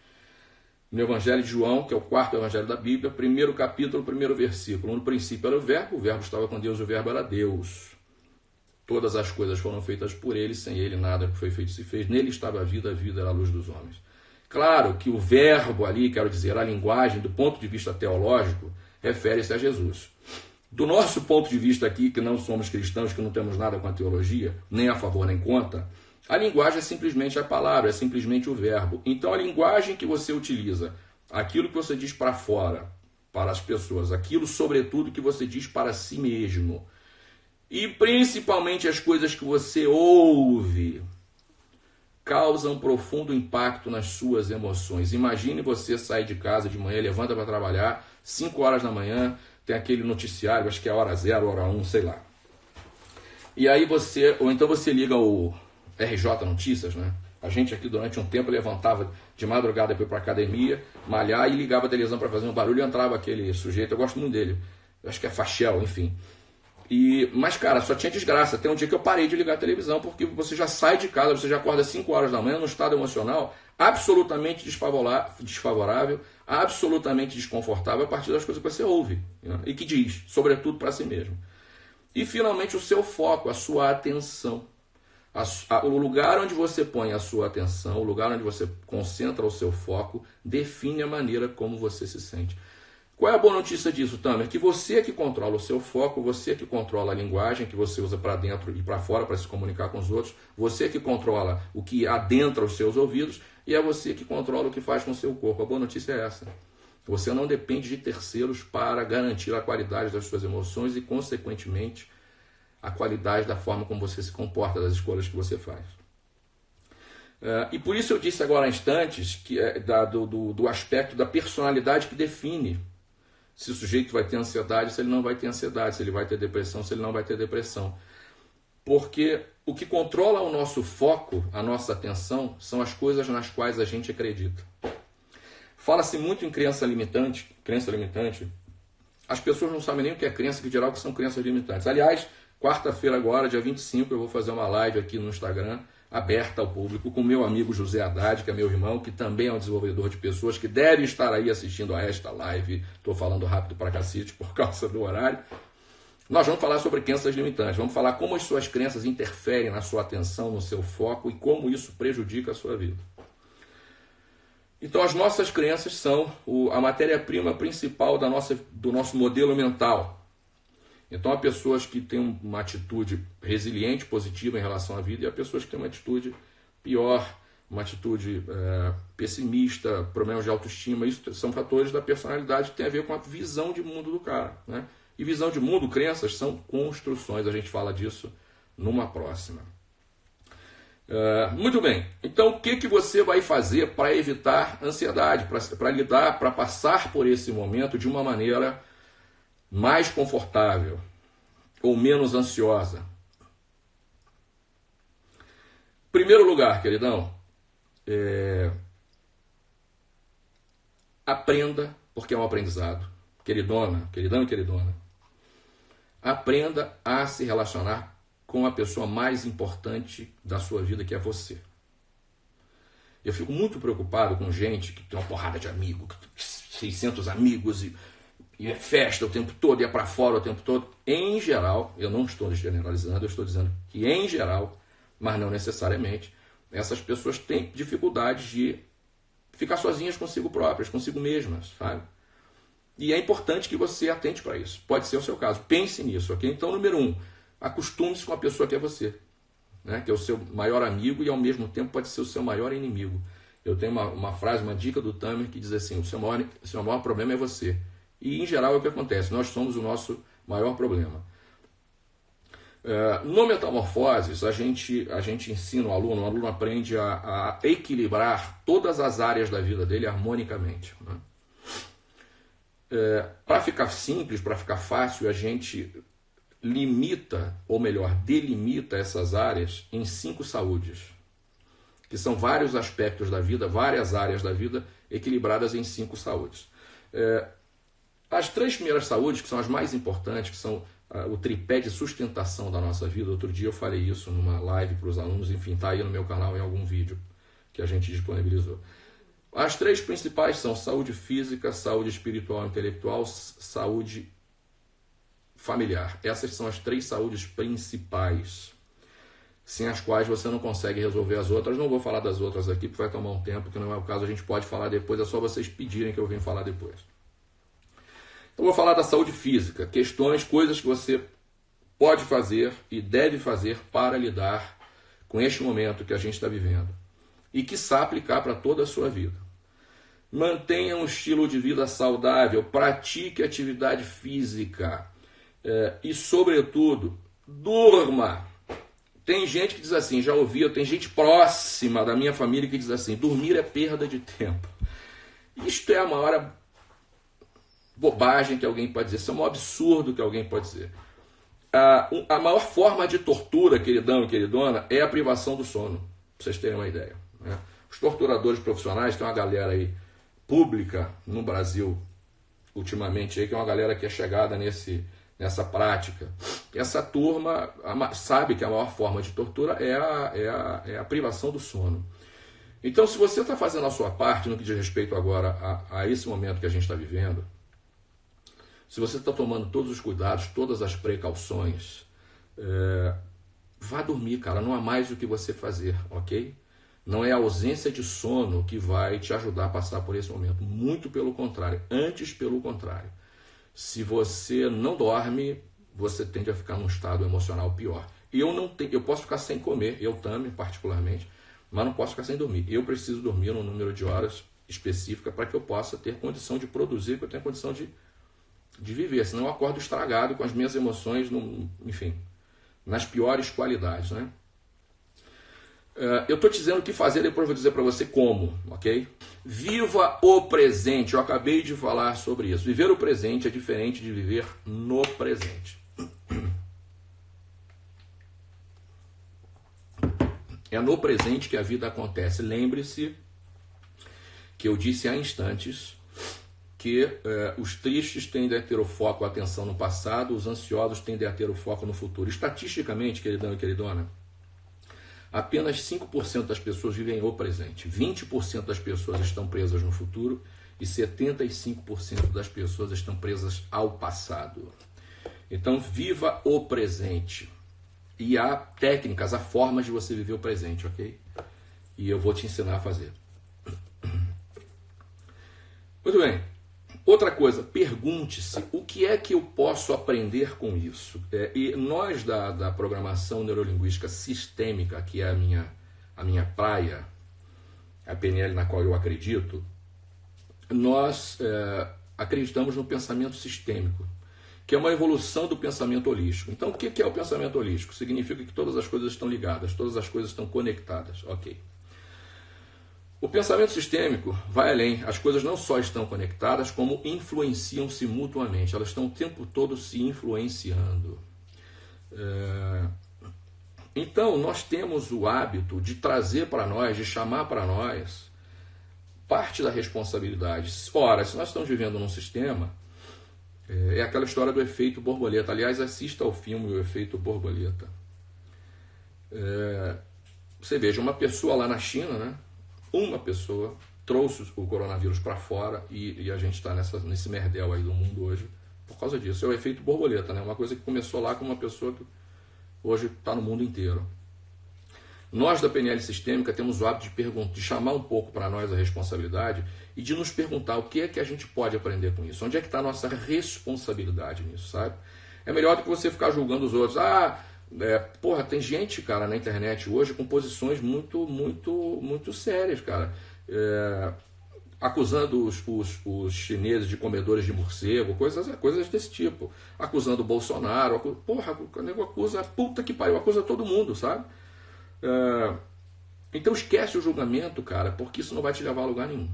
No Evangelho de João, que é o quarto evangelho da Bíblia, primeiro capítulo, primeiro versículo. No princípio era o Verbo, o Verbo estava com Deus, o Verbo era Deus. Todas as coisas foram feitas por ele, sem ele nada que foi feito se fez. Nele estava a vida, a vida era a luz dos homens. Claro que o verbo ali, quero dizer, a linguagem, do ponto de vista teológico, refere-se a Jesus. Do nosso ponto de vista aqui, que não somos cristãos, que não temos nada com a teologia, nem a favor nem contra, a linguagem é simplesmente a palavra, é simplesmente o verbo. Então a linguagem que você utiliza, aquilo que você diz para fora, para as pessoas, aquilo sobretudo que você diz para si mesmo, e principalmente as coisas que você ouve causam profundo impacto nas suas emoções. Imagine você sair de casa de manhã, levanta para trabalhar, 5 horas da manhã, tem aquele noticiário, acho que é hora zero, hora um, sei lá. E aí você, ou então você liga o RJ Notícias, né? A gente aqui durante um tempo levantava de madrugada para ir para academia, malhar e ligava a televisão para fazer um barulho e entrava aquele sujeito, eu gosto muito dele. acho que é Fachel, enfim. E, mas, cara, só tinha desgraça. Tem um dia que eu parei de ligar a televisão, porque você já sai de casa, você já acorda às 5 horas da manhã, num estado emocional absolutamente desfavorável, absolutamente desconfortável a partir das coisas que você ouve né? e que diz, sobretudo para si mesmo. E, finalmente, o seu foco, a sua atenção. A, a, o lugar onde você põe a sua atenção, o lugar onde você concentra o seu foco, define a maneira como você se sente. Qual é a boa notícia disso, Tamer? Que você é que controla o seu foco, você é que controla a linguagem que você usa para dentro e para fora para se comunicar com os outros, você é que controla o que adentra os seus ouvidos e é você que controla o que faz com o seu corpo. A boa notícia é essa. Você não depende de terceiros para garantir a qualidade das suas emoções e, consequentemente, a qualidade da forma como você se comporta, das escolhas que você faz. Uh, e por isso eu disse agora há instantes que é da, do, do, do aspecto da personalidade que define se o sujeito vai ter ansiedade, se ele não vai ter ansiedade, se ele vai ter depressão, se ele não vai ter depressão. Porque o que controla o nosso foco, a nossa atenção, são as coisas nas quais a gente acredita. Fala-se muito em crença limitante, crença limitante. As pessoas não sabem nem o que é crença, que o que são crenças limitantes. Aliás, Quarta-feira agora, dia 25, eu vou fazer uma live aqui no Instagram, aberta ao público, com meu amigo José Haddad, que é meu irmão, que também é um desenvolvedor de pessoas, que deve estar aí assistindo a esta live. Estou falando rápido para cacete por causa do horário. Nós vamos falar sobre crenças limitantes, vamos falar como as suas crenças interferem na sua atenção, no seu foco e como isso prejudica a sua vida. Então, as nossas crenças são a matéria-prima principal da nossa, do nosso modelo mental. Então, há pessoas que têm uma atitude resiliente, positiva em relação à vida, e há pessoas que têm uma atitude pior, uma atitude é, pessimista, problemas de autoestima. Isso são fatores da personalidade que tem a ver com a visão de mundo do cara. Né? E visão de mundo, crenças, são construções. A gente fala disso numa próxima. Uh, muito bem. Então, o que, que você vai fazer para evitar ansiedade, para lidar, para passar por esse momento de uma maneira mais confortável ou menos ansiosa? Primeiro lugar, queridão, é... aprenda, porque é um aprendizado. Queridona, queridão e queridona, aprenda a se relacionar com a pessoa mais importante da sua vida, que é você. Eu fico muito preocupado com gente que tem uma porrada de amigos, 600 amigos e, e é festa o tempo todo, e é para fora o tempo todo. Em geral, eu não estou generalizando, eu estou dizendo que em geral, mas não necessariamente, essas pessoas têm dificuldade de ficar sozinhas consigo próprias, consigo mesmas, sabe? E é importante que você atente para isso. Pode ser o seu caso. Pense nisso, ok? Então, número um, acostume-se com a pessoa que é você, né? que é o seu maior amigo e ao mesmo tempo pode ser o seu maior inimigo. Eu tenho uma, uma frase, uma dica do Tamer que diz assim: o seu, maior, o seu maior problema é você. E em geral é o que acontece, nós somos o nosso maior problema. É, no Metamorfoses, a gente, a gente ensina o aluno, o aluno aprende a, a equilibrar todas as áreas da vida dele harmonicamente. Né? É, para ficar simples, para ficar fácil, a gente limita, ou melhor, delimita essas áreas em cinco saúdes, que são vários aspectos da vida, várias áreas da vida equilibradas em cinco saúdes. É, as três primeiras saúdes, que são as mais importantes, que são uh, o tripé de sustentação da nossa vida, outro dia eu falei isso numa live para os alunos, enfim, está aí no meu canal em algum vídeo que a gente disponibilizou. As três principais são saúde física, saúde espiritual e intelectual, saúde familiar. Essas são as três saúdes principais, sem as quais você não consegue resolver as outras. Não vou falar das outras aqui, porque vai tomar um tempo, que não é o caso, a gente pode falar depois, é só vocês pedirem que eu venha falar depois. Então, vou falar da saúde física, questões, coisas que você pode fazer e deve fazer para lidar com este momento que a gente está vivendo e que sabe aplicar para toda a sua vida. Mantenha um estilo de vida saudável, pratique atividade física, é, e, sobretudo, durma. Tem gente que diz assim, já ouvi, tem gente próxima da minha família que diz assim: dormir é perda de tempo. Isto é a maior bobagem que alguém pode dizer, isso é um absurdo que alguém pode dizer. A, a maior forma de tortura, queridão e queridona, é a privação do sono, para vocês terem uma ideia. Né? Os torturadores profissionais, tem uma galera aí pública no Brasil, ultimamente, aí, que é uma galera que é chegada nesse nessa prática. Essa turma sabe que a maior forma de tortura é a, é a, é a privação do sono. Então, se você está fazendo a sua parte no que diz respeito agora a, a esse momento que a gente está vivendo, se você está tomando todos os cuidados, todas as precauções, é, vá dormir, cara. Não há mais o que você fazer, ok? Não é a ausência de sono que vai te ajudar a passar por esse momento. Muito pelo contrário. Antes, pelo contrário. Se você não dorme, você tende a ficar num estado emocional pior. Eu não tenho, eu posso ficar sem comer, eu também particularmente, mas não posso ficar sem dormir. Eu preciso dormir num número de horas específica para que eu possa ter condição de produzir, para eu tenha condição de, de viver. Senão eu acordo estragado com as minhas emoções, enfim, nas piores qualidades, né? Uh, eu estou te dizendo o que fazer, depois vou dizer para você como, ok? Viva o presente. Eu acabei de falar sobre isso. Viver o presente é diferente de viver no presente. (clears throat) É no presente que a vida acontece. Lembre-se que eu disse há instantes que eh, os tristes tendem a ter o foco, a atenção no passado, os ansiosos tendem a ter o foco no futuro. Estatisticamente, queridão e queridona, apenas 5% das pessoas vivem o presente, 20% das pessoas estão presas no futuro e 75% das pessoas estão presas ao passado. Então, viva o presente. E há técnicas, há formas de você viver o presente, ok? E eu vou te ensinar a fazer. Muito bem. Outra coisa, pergunte-se o que é que eu posso aprender com isso. É, e nós da, da programação neurolinguística sistêmica, que é a minha, a minha praia, a PNL na qual eu acredito, nós é, acreditamos no pensamento sistêmico, que é uma evolução do pensamento holístico. Então, o que é o pensamento holístico? Significa que todas as coisas estão ligadas, todas as coisas estão conectadas. Ok. O pensamento sistêmico vai além. As coisas não só estão conectadas, como influenciam-se mutuamente. Elas estão o tempo todo se influenciando. É... Então, nós temos o hábito de trazer para nós, de chamar para nós, parte da responsabilidade. Ora, se nós estamos vivendo num sistema, é, é aquela história do efeito borboleta. Aliás, assista ao filme O Efeito Borboleta. É... Você veja, uma pessoa lá na China, né? Uma pessoa trouxe o coronavírus para fora e, e, a gente está nesse merdel aí do mundo hoje por causa disso. É o efeito borboleta, né? Uma coisa que começou lá com uma pessoa que hoje está no mundo inteiro. Nós da PNL Sistêmica temos o hábito de, de chamar um pouco para nós a responsabilidade e de nos perguntar o que é que a gente pode aprender com isso. Onde é que está a nossa responsabilidade nisso, sabe? É melhor do que você ficar julgando os outros. Ah, é, porra, tem gente, cara, na internet hoje com posições muito, muito, muito sérias, cara. É, acusando os, os, os, chineses de comedores de morcego, coisas, coisas desse tipo. Acusando o Bolsonaro. Acu, porra, o nego acusa, puta que pariu, acusa todo mundo, sabe? É, então esquece o julgamento, cara, porque isso não vai te levar a lugar nenhum.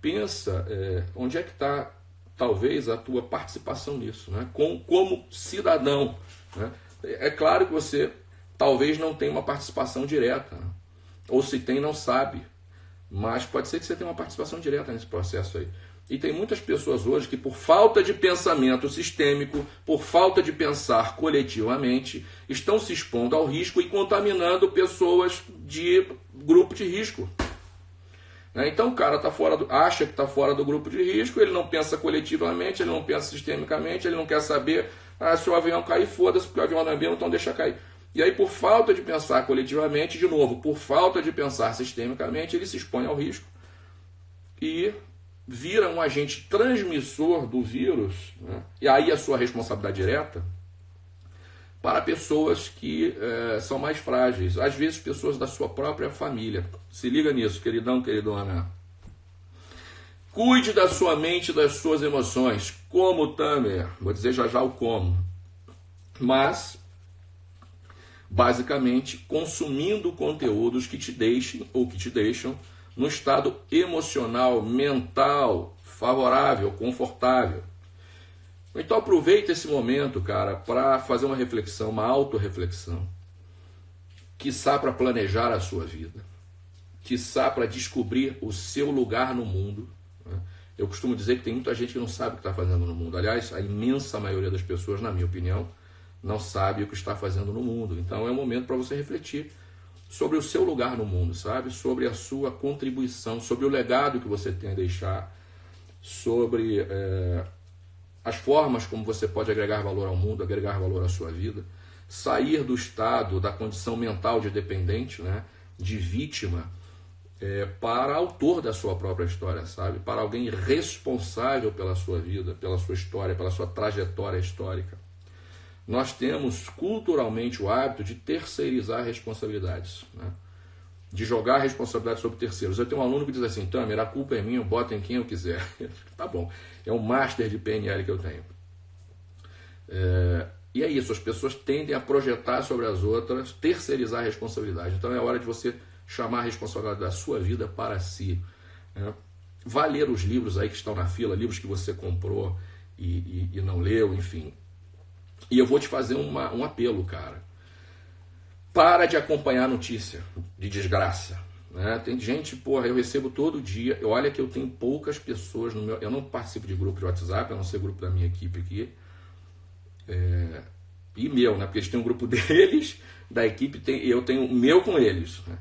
Pensa é, onde é que está, talvez, a tua participação nisso, né? Com, como cidadão, né? É claro que você talvez não tenha uma participação direta, ou se tem, não sabe, mas pode ser que você tenha uma participação direta nesse processo aí. E tem muitas pessoas hoje que, por falta de pensamento sistêmico, por falta de pensar coletivamente, estão se expondo ao risco e contaminando pessoas de grupo de risco. Né? Então o cara tá fora do, acha que está fora do grupo de risco, ele não pensa coletivamente, ele não pensa sistemicamente, ele não quer saber ah, se o avião cair, foda-se, porque o avião não é meu, então deixa cair. E aí, por falta de pensar coletivamente, de novo, por falta de pensar sistemicamente, ele se expõe ao risco e vira um agente transmissor do vírus, né? e aí a sua responsabilidade direta, para pessoas que é, são mais frágeis, às vezes pessoas da sua própria família. Se liga nisso, queridão, queridona. Cuide da sua mente e das suas emoções. Como, Tamer? Vou dizer já já o como. Mas, basicamente, consumindo conteúdos que te deixem ou que te deixam no estado emocional, mental, favorável, confortável. Então aproveite esse momento, cara, para fazer uma reflexão, uma autorreflexão. Quiçá para planejar a sua vida. Quiçá para descobrir o seu lugar no mundo eu costumo dizer que tem muita gente que não sabe o que está fazendo no mundo. Aliás, a imensa maioria das pessoas, na minha opinião, não sabe o que está fazendo no mundo. Então é um momento para você refletir sobre o seu lugar no mundo, sabe? Sobre a sua contribuição, sobre o legado que você tem a deixar, sobre é, as formas como você pode agregar valor ao mundo, agregar valor à sua vida, sair do estado, da condição mental de dependente, né? de vítima é, para autor da sua própria história, sabe? Para alguém responsável pela sua vida, pela sua história, pela sua trajetória histórica. Nós temos culturalmente o hábito de terceirizar responsabilidades, né? de jogar responsabilidade sobre terceiros. Eu tenho um aluno que diz assim: Tamer, a culpa é minha, eu boto em quem eu quiser. (laughs) tá bom, é um master de PNL que eu tenho. É, e é isso, as pessoas tendem a projetar sobre as outras, terceirizar a responsabilidade. Então é hora de você chamar a responsabilidade da sua vida para si. Né? Vá ler os livros aí que estão na fila, livros que você comprou e, e, e não leu, enfim. E eu vou te fazer uma, um apelo, cara. Para de acompanhar notícia de desgraça. Né? Tem gente, porra, eu recebo todo dia. Olha que eu tenho poucas pessoas no meu. Eu não participo de grupo de WhatsApp, a não ser grupo da minha equipe aqui. É, e meu, né? Porque eles têm um grupo (laughs) deles, da equipe, tem, eu tenho o meu com eles. Né?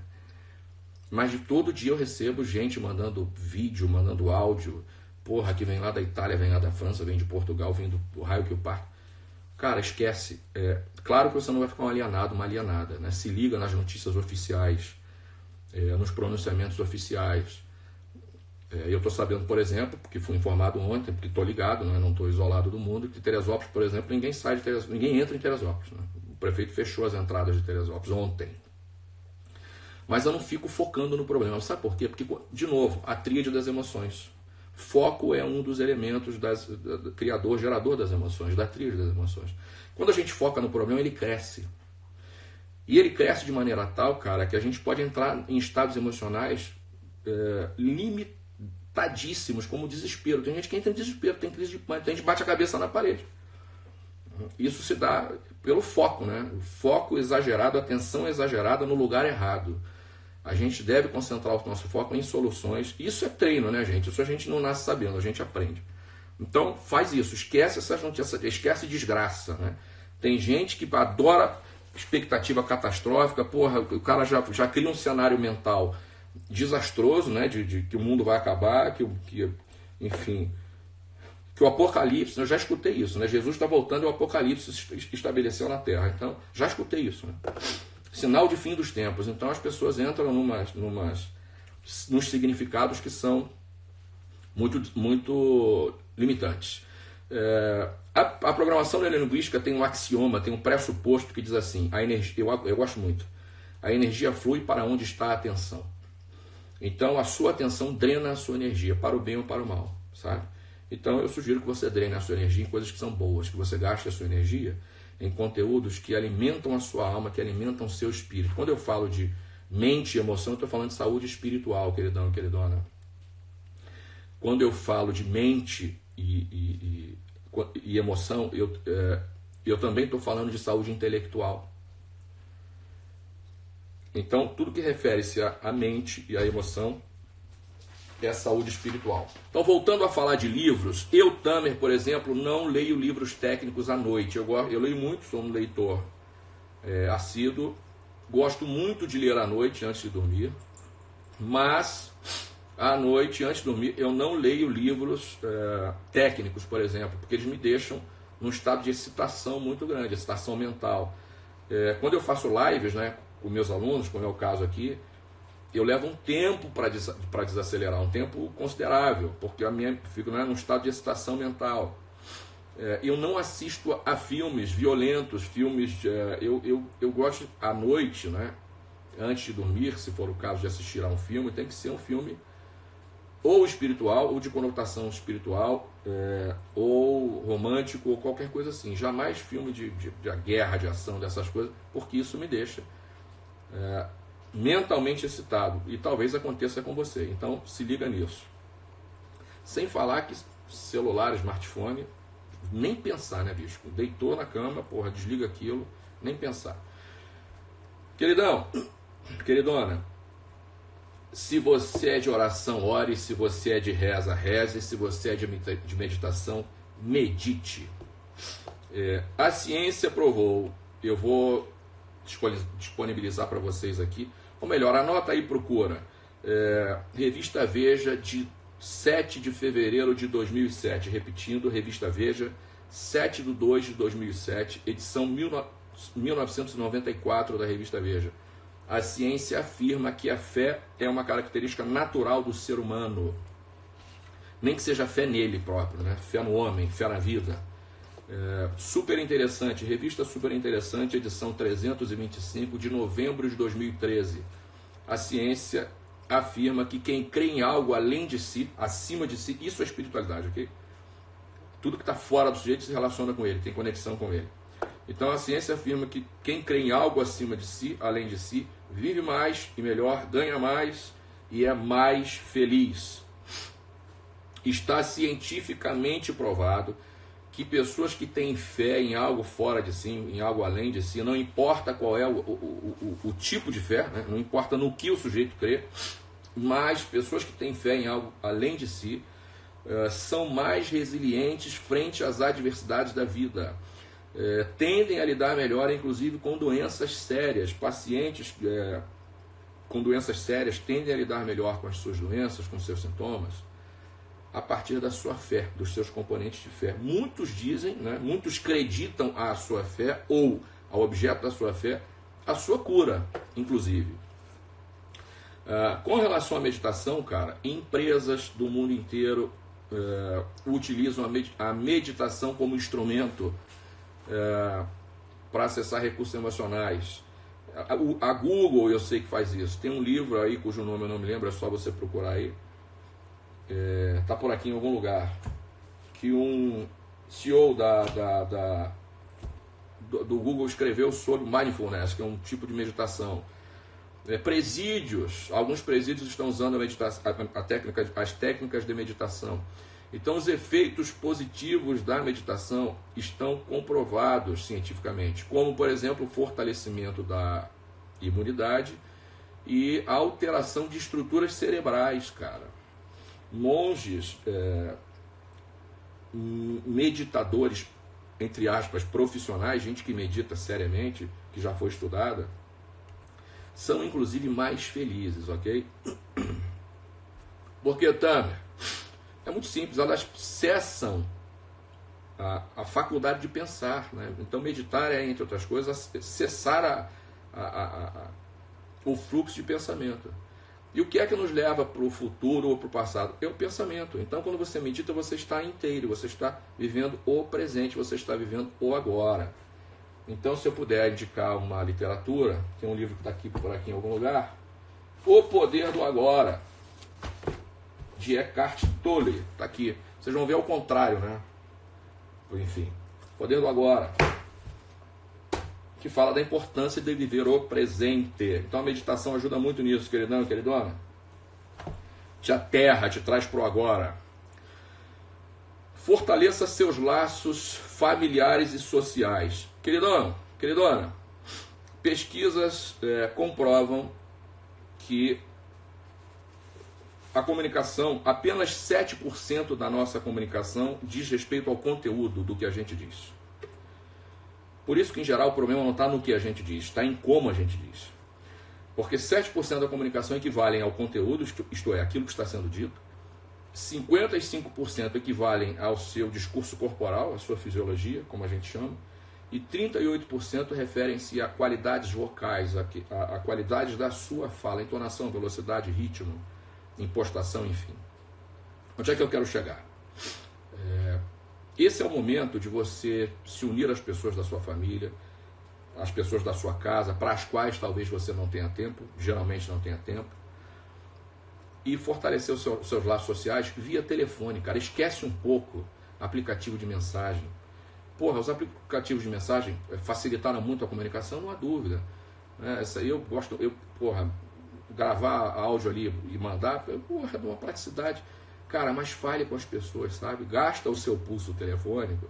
Mas de todo dia eu recebo gente mandando vídeo, mandando áudio. Porra, que vem lá da Itália, vem lá da França, vem de Portugal, vem do, raio que o par. Cara, esquece. É, claro que você não vai ficar um alienado, uma alienada. Né? Se liga nas notícias oficiais, é, nos pronunciamentos oficiais. É, eu estou sabendo, por exemplo, porque fui informado ontem, porque estou ligado, né? não estou isolado do mundo, que Teresópolis, por exemplo, ninguém sai de Teresópolis, ninguém entra em Teresópolis. Né? O prefeito fechou as entradas de Teresópolis ontem. Mas eu não fico focando no problema. Sabe por quê? Porque, de novo, a tríade das emoções. Foco é um dos elementos das, da, criador, gerador das emoções, da tríade das emoções. Quando a gente foca no problema, ele cresce. E ele cresce de maneira tal, cara, que a gente pode entrar em estados emocionais é, limitadíssimos, como desespero. Tem gente que entra em desespero, tem crise de pânico, tem gente que bate a cabeça na parede. Isso se dá pelo foco, né? O foco exagerado, atenção exagerada no lugar errado. A gente deve concentrar o nosso foco em soluções. Isso é treino, né, gente? Isso a gente não nasce sabendo, a gente aprende. Então, faz isso. Esquece notícias, esquece desgraça, né? Tem gente que adora expectativa catastrófica, porra, o cara já, já cria um cenário mental desastroso, né? De, de que o mundo vai acabar, que, que enfim, que o Apocalipse, eu já escutei isso, né? Jesus está voltando e o Apocalipse se estabeleceu na Terra. Então, já escutei isso, né? Sinal de fim dos tempos. Então as pessoas entram numas, numas, nos significados que são muito, muito limitantes. É, a, a, programação neurolinguística tem um axioma, tem um pressuposto que diz assim: a energia, eu, eu gosto muito, a energia flui para onde está a atenção. Então a sua atenção drena a sua energia, para o bem ou para o mal, sabe? Então eu sugiro que você drene a sua energia em coisas que são boas, que você gaste a sua energia em conteúdos que alimentam a sua alma, que alimentam o seu espírito. Quando eu falo de mente e emoção, eu estou falando de saúde espiritual, queridão, queridona. Quando eu falo de mente e, e, e, e emoção, eu, é, eu também estou falando de saúde intelectual. Então, tudo que refere-se à mente e à emoção é saúde espiritual. Então, voltando a falar de livros, eu, Tamer, por exemplo, não leio livros técnicos à noite. Eu, eu leio muito, sou um leitor é, assíduo, gosto muito de ler à noite antes de dormir, mas à noite, antes de dormir, eu não leio livros é, técnicos, por exemplo, porque eles me deixam num estado de excitação muito grande, excitação mental. É, quando eu faço lives né, com meus alunos, como é o caso aqui, eu levo um tempo para des desacelerar, um tempo considerável, porque a minha fico né, num estado de excitação mental. É, eu não assisto a filmes violentos, filmes. É, eu, eu, eu gosto à noite, né, antes de dormir, se for o caso de assistir a um filme, tem que ser um filme ou espiritual, ou de conotação espiritual, é, ou romântico, ou qualquer coisa assim. Jamais filme de, de, de guerra, de ação, dessas coisas, porque isso me deixa. É, mentalmente excitado. E talvez aconteça com você. Então se liga nisso. Sem falar que celular, smartphone, nem pensar, né, bicho? Deitou na cama, porra, desliga aquilo, nem pensar. Queridão, queridona, se você é de oração, ore. Se você é de reza, reze. Se você é de meditação, medite. É, a ciência provou, eu vou disponibilizar para vocês aqui ou melhor, anota aí, procura. É, revista Veja de 7 de fevereiro de 2007. Repetindo, Revista Veja, 7 de 2 de 2007, edição 1994 da Revista Veja. A ciência afirma que a fé é uma característica natural do ser humano. Nem que seja fé nele próprio, né? fé no homem, fé na vida. É, super interessante, revista super interessante, edição 325 de novembro de 2013. A ciência afirma que quem crê em algo além de si, acima de si, isso é espiritualidade, ok? Tudo que está fora do sujeito se relaciona com ele, tem conexão com ele. Então a ciência afirma que quem crê em algo acima de si, além de si, vive mais e melhor, ganha mais e é mais feliz. Está cientificamente provado que pessoas que têm fé em algo fora de si, em algo além de si, não importa qual é o, o, o, o tipo de fé, né? não importa no que o sujeito crê, mas pessoas que têm fé em algo além de si uh, são mais resilientes frente às adversidades da vida. Uh, tendem a lidar melhor, inclusive, com doenças sérias. Pacientes uh, com doenças sérias tendem a lidar melhor com as suas doenças, com seus sintomas, a partir da sua fé, dos seus componentes de fé. Muitos dizem, né, muitos acreditam à sua fé ou ao objeto da sua fé, a sua cura, inclusive. Uh, com relação à meditação, cara, empresas do mundo inteiro uh, utilizam a, med a, meditação como instrumento uh, para acessar recursos emocionais. A, a, Google, eu sei que faz isso. Tem um livro aí cujo nome eu não me lembro, é só você procurar aí. É, tá por aqui em algum lugar. Que um CEO da, da, da do, do Google escreveu sobre mindfulness, que é um tipo de meditação é, presídios, alguns presídios estão usando a, a, a técnica, as técnicas de meditação. Então, os efeitos positivos da meditação estão comprovados cientificamente, como, por exemplo, o fortalecimento da imunidade e a alteração de estruturas cerebrais, cara. Monges, é, meditadores, entre aspas, profissionais, gente que medita seriamente, que já foi estudada, são inclusive mais felizes, ok? (clears throat) Porque, Tamer, é muito simples, elas cessam a, a faculdade de pensar. Né? Então, meditar é, entre outras coisas, cessar a, a, a, o fluxo de pensamento. E o que é que nos leva para o futuro ou para o passado? É o pensamento. Então, quando você medita, você está inteiro, você está vivendo o presente, você está vivendo o agora. Então, se eu puder indicar uma literatura, tem um livro que está aqui por aqui em algum lugar, O Poder do Agora, de Eckhart Tolle, está aqui. Vocês vão ver ao contrário, né? Enfim, Poder do Agora, que fala da importância de viver o presente. Então a meditação ajuda muito nisso, queridão queridona. Te aterra, te traz para o agora. Fortaleça seus laços familiares e sociais. Queridão, queridona, pesquisas é, comprovam que a comunicação, apenas 7% da nossa comunicação diz respeito ao conteúdo do que a gente diz. Por isso que, em geral, o problema não está no que a gente diz, está em como a gente diz. Porque 7% da comunicação equivalem ao conteúdo, isto é, aquilo que está sendo dito, 55% equivalem ao seu discurso corporal, à sua fisiologia, como a gente chama, e 38% referem-se a qualidades vocais, a, a, a qualidades da sua fala, entonação, velocidade, ritmo, impostação, enfim. Onde é que eu quero chegar? É, esse é o momento de você se unir às pessoas da sua família, às pessoas da sua casa, para as quais talvez você não tenha tempo, geralmente não tenha tempo, e fortalecer os seus, seus laços sociais via telefone, cara. Esquece um pouco aplicativo de mensagem Porra, os aplicativos de mensagem eh, facilitaram muito a comunicação, não há dúvida. É, essa aí eu gosto, eu, porra, gravar áudio ali e mandar, porra, de uma praticidade. Cara, mas fale com as pessoas, sabe? Gasta o seu pulso telefônico.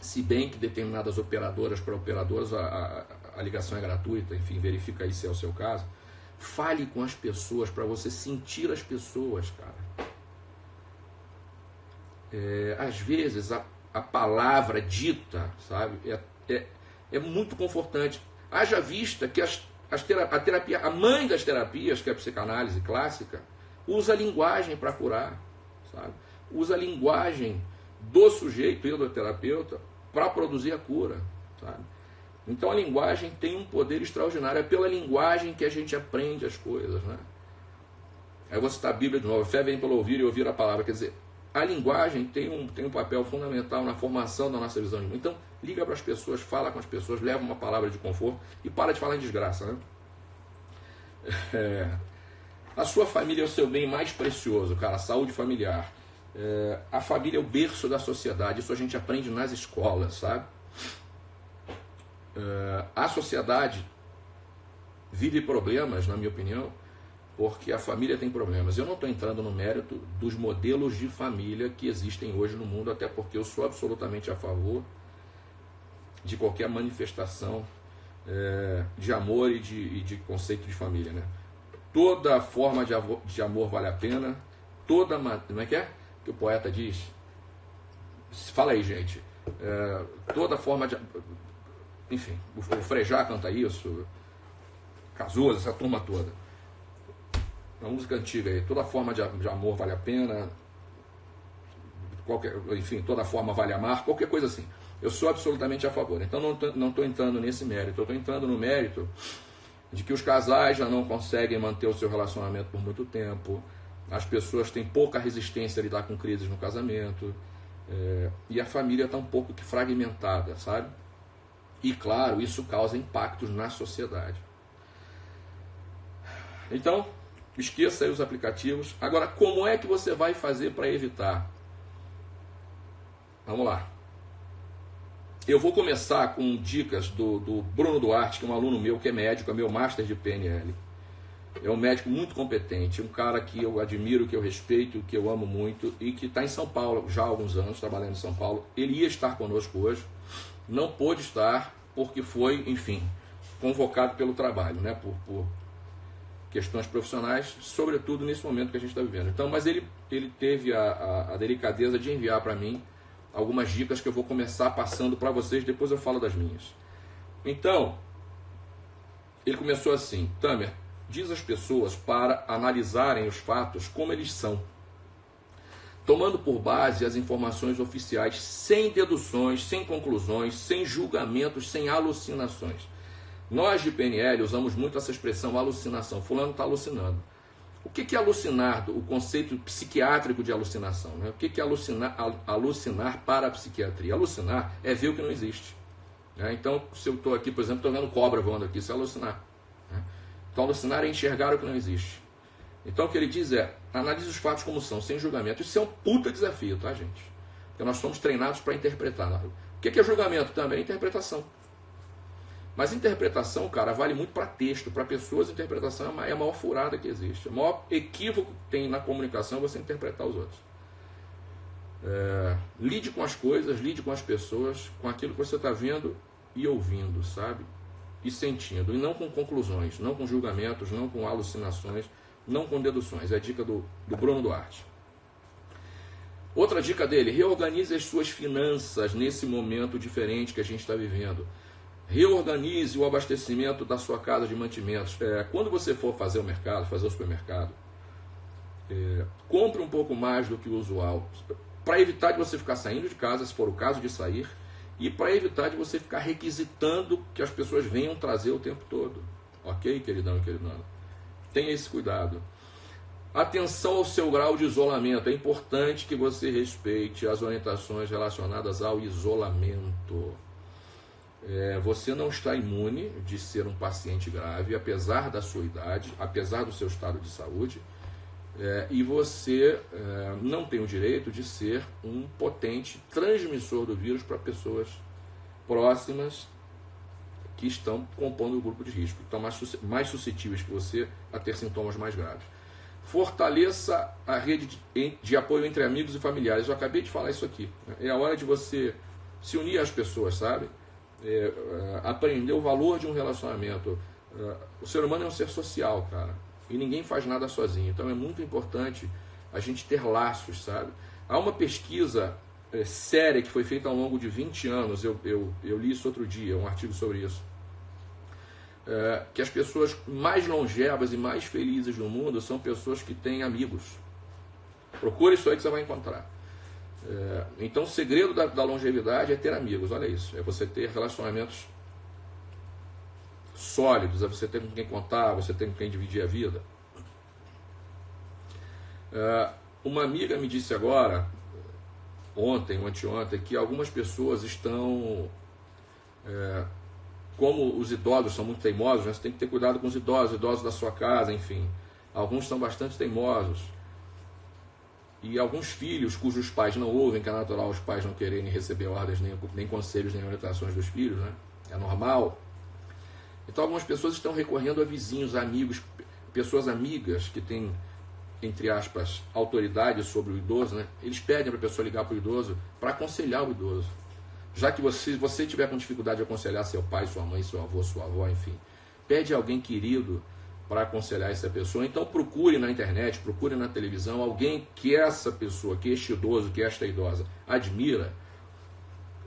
Se bem que determinadas operadoras, para operadoras, a, a, a ligação é gratuita, enfim, verifica aí se é o seu caso. Fale com as pessoas para você sentir as pessoas, cara. É, às vezes a a palavra dita, sabe? É, é, é muito confortante. Haja vista que as, as terapia, a terapia, a mãe das terapias, que é a psicanálise clássica, usa a linguagem para curar, sabe? Usa a linguagem do sujeito e do terapeuta para produzir a cura, sabe? Então a linguagem tem um poder extraordinário. É pela linguagem que a gente aprende as coisas, né? Aí você está a Bíblia de novo. A fé vem pelo ouvir e ouvir a palavra. Quer dizer, a linguagem tem um, tem um papel fundamental na formação da nossa visão de mundo. Então, liga para as pessoas, fala com as pessoas, leva uma palavra de conforto e para de falar em desgraça. Né? (laughs) É, a sua família é o seu bem mais precioso, cara, a saúde familiar. É, a família é o berço da sociedade, isso a gente aprende nas escolas, sabe? É, a sociedade vive problemas, na minha opinião, porque a família tem problemas. Eu não estou entrando no mérito dos modelos de família que existem hoje no mundo, até porque eu sou absolutamente a favor de qualquer manifestação é, de amor e de, e de, conceito de família. Né? Toda forma de, avor, de amor vale a pena, toda. Como é que é? Que o poeta diz? Fala aí, gente. É, toda forma de. Enfim, o Frejá canta isso, Cazuza, essa turma toda uma música antiga aí, toda forma de, de amor vale a pena, qualquer, enfim, toda forma vale amar, qualquer coisa assim. Eu sou absolutamente a favor. Então não estou entrando nesse mérito, eu estou entrando no mérito de que os casais já não conseguem manter o seu relacionamento por muito tempo, as pessoas têm pouca resistência a lidar com crises no casamento, é, e a família está um pouco que fragmentada, sabe? E claro, isso causa impactos na sociedade. Então, Esqueça aí os aplicativos. Agora, como é que você vai fazer para evitar? Vamos lá. Eu vou começar com dicas do, do, Bruno Duarte, que é um aluno meu que é médico, é meu master de PNL. É um médico muito competente, um cara que eu admiro, que eu respeito, que eu amo muito e que está em São Paulo já há alguns anos, trabalhando em São Paulo. Ele ia estar conosco hoje, não pôde estar porque foi, enfim, convocado pelo trabalho, né? Por, por questões profissionais, sobretudo nesse momento que a gente está vivendo. Então, mas ele, ele teve a, a, a delicadeza de enviar para mim algumas dicas que eu vou começar passando para vocês, depois eu falo das minhas. Então, ele começou assim: Tamer, diz às pessoas para analisarem os fatos como eles são, tomando por base as informações oficiais, sem deduções, sem conclusões, sem julgamentos, sem alucinações. Nós de PNL usamos muito essa expressão alucinação. Fulano está alucinando. O que é alucinar, o conceito psiquiátrico de alucinação? Né? O que é alucinar, alucinar para a psiquiatria? Alucinar é ver o que não existe. Né? Então, se eu estou aqui, por exemplo, estou vendo cobra voando aqui, isso é alucinar. Né? Então, alucinar é enxergar o que não existe. Então, o que ele diz é, analise os fatos como são, sem julgamento. Isso é um puta desafio, tá, gente? Porque nós somos treinados para interpretar. O que é julgamento? Também é interpretação. Mas interpretação, cara, vale muito para texto. Para pessoas, interpretação é a maior furada que existe. O maior equívoco que tem na comunicação é você interpretar os outros. É, lide com as coisas, lide com as pessoas, com aquilo que você está vendo e ouvindo, sabe? E sentindo. E não com conclusões, não com julgamentos, não com alucinações, não com deduções. É a dica do, do Bruno Duarte. Outra dica dele: reorganize as suas finanças nesse momento diferente que a gente está vivendo reorganize o abastecimento da sua casa de mantimentos. É, quando você for fazer o mercado, fazer o supermercado, é, compre um pouco mais do que o usual, para evitar de você ficar saindo de casa, se for o caso de sair, e para evitar de você ficar requisitando que as pessoas venham trazer o tempo todo. Ok, queridão e queridona? Tenha esse cuidado. Atenção ao seu grau de isolamento. É importante que você respeite as orientações relacionadas ao isolamento. É, você não está imune de ser um paciente grave, apesar da sua idade, apesar do seu estado de saúde, é, e você é, não tem o direito de ser um potente transmissor do vírus para pessoas próximas que estão compondo o grupo de risco, que estão mais, mais suscetíveis que você a ter sintomas mais graves. Fortaleça a rede de, de apoio entre amigos e familiares. Eu acabei de falar isso aqui. É a hora de você se unir às pessoas, sabe? É, é, aprender o valor de um relacionamento. É, o ser humano é um ser social, cara. E ninguém faz nada sozinho. Então é muito importante a gente ter laços, sabe? Há uma pesquisa é, séria que foi feita ao longo de 20 anos, eu, eu, eu li isso outro dia, um artigo sobre isso. É, que as pessoas mais longevas e mais felizes no mundo são pessoas que têm amigos. Procure isso aí que você vai encontrar. É, então, o segredo da, da, longevidade é ter amigos, olha isso. É você ter relacionamentos sólidos, é você ter com quem contar, você ter com quem dividir a vida. É, uma amiga me disse agora, ontem ou anteontem, que algumas pessoas estão. É, como os idosos são muito teimosos, né, você tem que ter cuidado com os idosos, idosos da sua casa, enfim. Alguns são bastante teimosos e alguns filhos cujos pais não ouvem, que é natural os pais não quererem receber ordens, nem, nem conselhos, nem orientações dos filhos, né? É normal. Então algumas pessoas estão recorrendo a vizinhos, a amigos, pessoas amigas que têm, entre aspas, autoridade sobre o idoso, né? eles pedem para a pessoa ligar para o idoso para aconselhar o idoso. Já que você, você tiver com dificuldade de aconselhar seu pai, sua mãe, seu avô, sua avó, enfim, pede alguém querido para aconselhar essa pessoa. Então procure na internet, procure na televisão alguém que essa pessoa, que este idoso, que esta idosa admira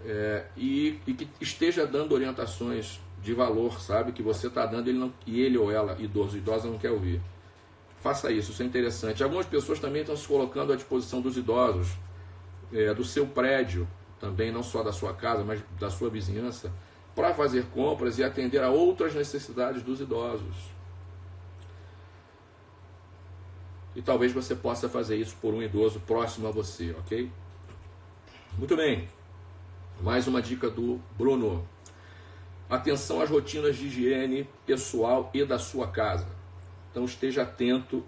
é, e, e, que esteja dando orientações de valor, sabe? Que você está dando ele não, e ele ou ela, idoso, idosa, não quer ouvir. Faça isso, isso é interessante. Algumas pessoas também estão se colocando à disposição dos idosos, é, do seu prédio, também, não só da sua casa, mas da sua vizinhança, para fazer compras e atender a outras necessidades dos idosos. E talvez você possa fazer isso por um idoso próximo a você, ok? Muito bem. Mais uma dica do Bruno. Atenção às rotinas de higiene pessoal e da sua casa. Então esteja atento,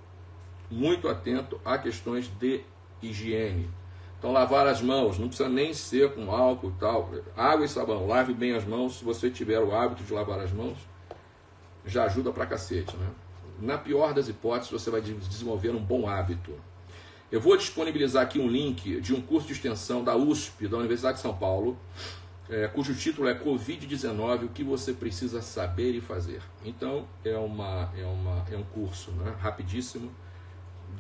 muito atento a questões de higiene. Então lavar as mãos, não precisa nem ser com álcool e tal. Água e sabão, lave bem as mãos. Se você tiver o hábito de lavar as mãos, já ajuda pra cacete, né? Na pior das hipóteses, você vai desenvolver um bom hábito. Eu vou disponibilizar aqui um link de um curso de extensão da USP, da Universidade de São Paulo, é, cujo título é Covid-19, o que você precisa saber e fazer. Então, é, uma, é, uma, é um curso né, rapidíssimo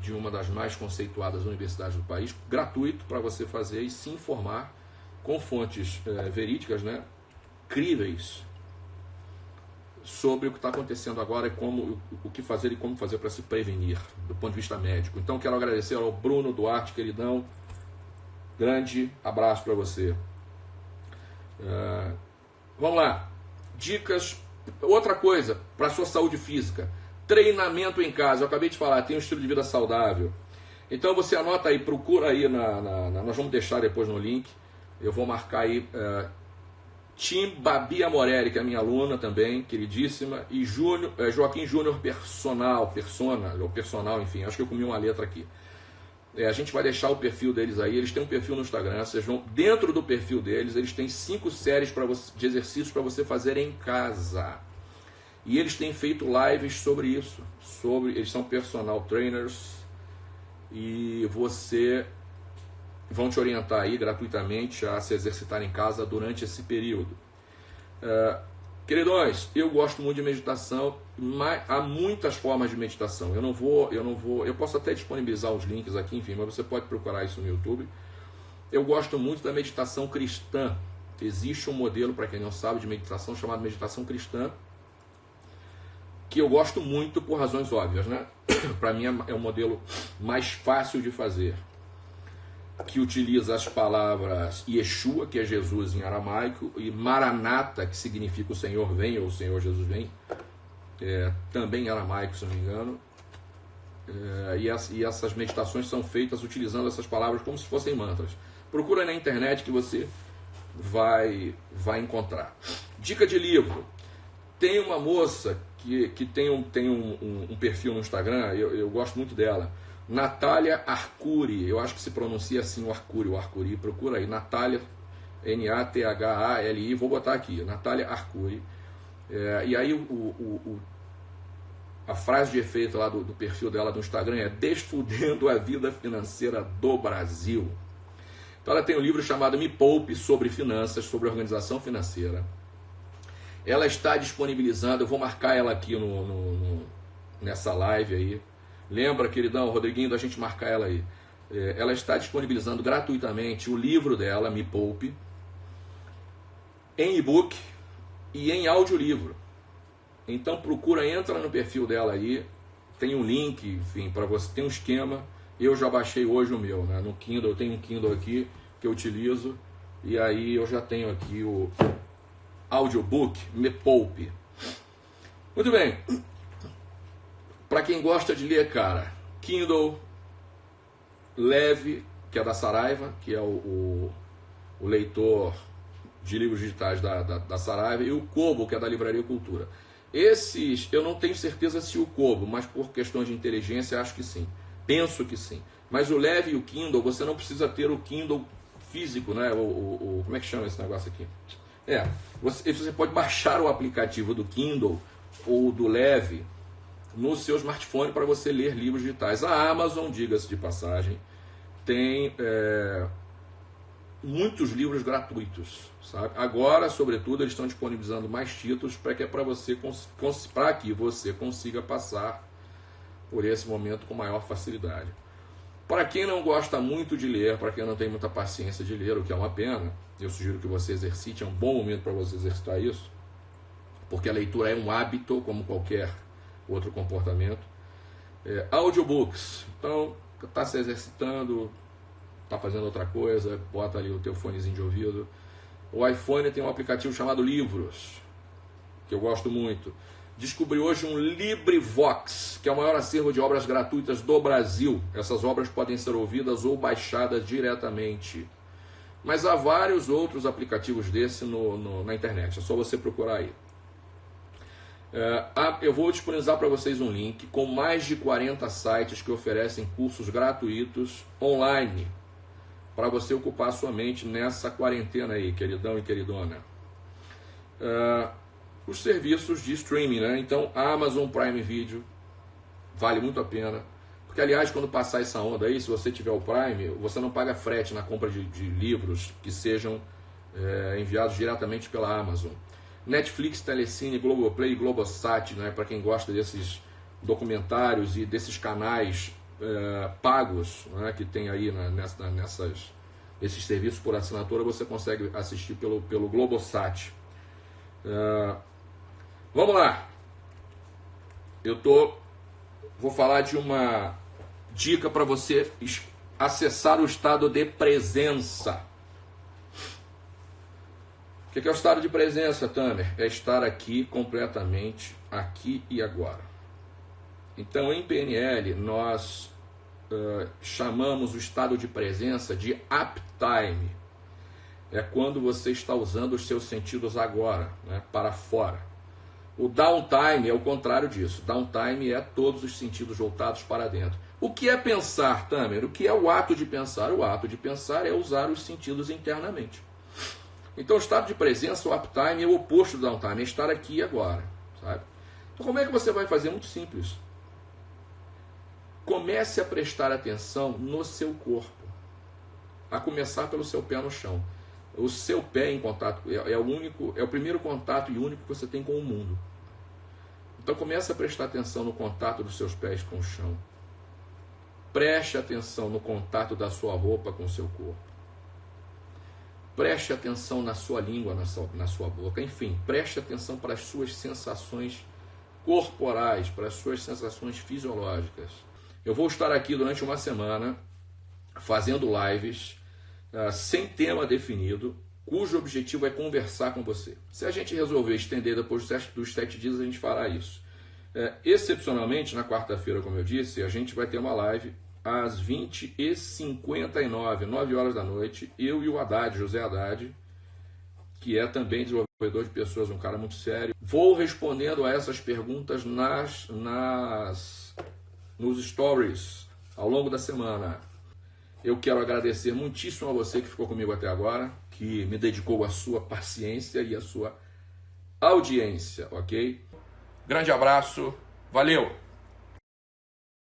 de uma das mais conceituadas universidades do país, gratuito para você fazer e se informar com fontes é, verídicas, né, críveis, sobre o que está acontecendo agora e como o que fazer e como fazer para se prevenir do ponto de vista médico. Então quero agradecer ao Bruno Duarte, queridão. Grande abraço para você. Uh, vamos lá. Dicas. Outra coisa para sua saúde física. Treinamento em casa. Eu acabei de falar, tem um estilo de vida saudável. Então você anota aí, procura aí na, na, na nós vamos deixar depois no link. Eu vou marcar aí uh, Tim Babi Amorelli, que é minha aluna também, queridíssima, e Júnior, é, Joaquim Júnior Personal, Persona, ou Personal, enfim, acho que eu comi uma letra aqui. É, a gente vai deixar o perfil deles aí, eles têm um perfil no Instagram, vocês vão, dentro do perfil deles, eles têm cinco séries você, de exercícios para você fazer em casa. E eles têm feito lives sobre isso, sobre, eles são personal trainers, e você vão te orientar aí gratuitamente a se exercitar em casa durante esse período. Uh, queridões, eu gosto muito de meditação, mas há muitas formas de meditação. Eu não vou, eu não vou, eu posso até disponibilizar os links aqui, enfim, mas você pode procurar isso no YouTube. Eu gosto muito da meditação cristã. Existe um modelo, para quem não sabe, de meditação chamado meditação cristã, que eu gosto muito por razões óbvias, né? (clears throat) para mim é o modelo mais fácil de fazer que utiliza as palavras Yeshua, que é Jesus em aramaico, e Maranata, que significa o Senhor vem, ou o Senhor Jesus vem, é, também em aramaico, se não me engano. É, e, as, e, essas meditações são feitas utilizando essas palavras como se fossem mantras. Procura na internet que você vai, vai encontrar. Dica de livro. Tem uma moça que, que tem, um, tem um, um, um perfil no Instagram, eu, eu gosto muito dela Natália Arcuri, eu acho que se pronuncia assim o Arcuri, o Arcuri, procura aí, Natália, N-A-T-H-A-L-I, vou botar aqui, Natália Arcuri. É, e aí o, o, o, a frase de efeito lá do, do perfil dela do Instagram é Desfudendo a Vida Financeira do Brasil. Então ela tem um livro chamado Me Poupe sobre Finanças, sobre organização financeira. Ela está disponibilizando, eu vou marcar ela aqui no, no, no nessa live aí, Lembra, queridão, Rodriguinho, da gente marcar ela aí. É, ela está disponibilizando gratuitamente o livro dela, Me Poupe, em e-book e em audiolivro. Então procura, entra no perfil dela aí, tem um link, enfim, para você, tem um esquema. Eu já baixei hoje o meu, né? No Kindle, eu tenho um Kindle aqui que eu utilizo, e aí eu já tenho aqui o audiobook Me Poupe. Muito bem. Para quem gosta de ler, cara, Kindle Leve, que é da Saraiva, que é o, o, o leitor de livros digitais da, da, da, Saraiva, e o Kobo, que é da Livraria Cultura. Esses, eu não tenho certeza se o Kobo, mas por questões de inteligência, acho que sim. Penso que sim. Mas o Leve e o Kindle, você não precisa ter o Kindle físico, né? O, o, o como é que chama esse negócio aqui? É, você, você pode baixar o aplicativo do Kindle ou do Leve no seu smartphone para você ler livros digitais. A Amazon, diga-se de passagem, tem é, muitos livros gratuitos, sabe? Agora, sobretudo, eles estão disponibilizando mais títulos para que é para você para que você consiga passar por esse momento com maior facilidade. Para quem não gosta muito de ler, para quem não tem muita paciência de ler, o que é uma pena, eu sugiro que você exercite, é um bom momento para você exercitar isso, porque a leitura é um hábito, como qualquer outro comportamento. É, audiobooks, então está se exercitando, está fazendo outra coisa, bota ali o teu fonezinho de ouvido. O iPhone tem um aplicativo chamado Livros, que eu gosto muito descobri hoje um LibriVox, que é o maior acervo de obras gratuitas do Brasil. Essas obras podem ser ouvidas ou baixadas diretamente. Mas há vários outros aplicativos desse no, no, na internet, é só você procurar aí. É, eu vou disponibilizar para vocês um link com mais de 40 sites que oferecem cursos gratuitos online para você ocupar sua mente nessa quarentena aí, queridão e queridona. É, os serviços de streaming, né? Então, Amazon Prime Video vale muito a pena. Porque, aliás, quando passar essa onda aí, se você tiver o Prime, você não paga frete na compra de, de livros que sejam é, enviados diretamente pela Amazon. Netflix, Telecine, Globoplay Globosat, né? Para quem gosta desses documentários e desses canais é, pagos né? que tem aí nessa, nessas, esses serviços por assinatura, você consegue assistir pelo, pelo Globosat. É, Vamos lá. Eu tô vou falar de uma dica para você acessar o estado de presença. O que é o estado de presença, Tamer? É estar aqui completamente, aqui e agora. Então, em PNL, nós uh, chamamos o estado de presença de uptime. É quando você está usando os seus sentidos agora, né, para fora. O downtime é o contrário disso. Downtime é todos os sentidos voltados para dentro. O que é pensar, Tamer? O que é o ato de pensar? O ato de pensar é usar os sentidos internamente. Então, o estado de presença, o uptime, é o oposto do downtime, é estar aqui e agora. Sabe? Então, como é que você vai fazer? Muito simples. Comece a prestar atenção no seu corpo. A começar pelo seu pé no chão o seu pé em contato é, é, o único, é o primeiro contato e único que você tem com o mundo. Então comece a prestar atenção no contato dos seus pés com o chão. Preste atenção no contato da sua roupa com o seu corpo. Preste atenção na sua língua, na sua, na sua boca. Enfim, preste atenção para as suas sensações corporais, para as suas sensações fisiológicas. Eu vou estar aqui durante uma semana fazendo lives uh, sem tema definido, cujo objetivo é conversar com você. Se a gente resolver estender depois dos sete, dias, a gente fará isso. Uh, excepcionalmente, na quarta-feira, como eu disse, a gente vai ter uma live às 20h59, 9 horas da noite, eu e o Haddad, José Haddad, que é também desenvolvedor de pessoas, um cara muito sério. Vou respondendo a essas perguntas nas, nas nos stories ao longo da semana. Eu quero agradecer muitíssimo a você que ficou comigo até agora, que me dedicou a sua paciência e a sua audiência, ok? Grande abraço, valeu!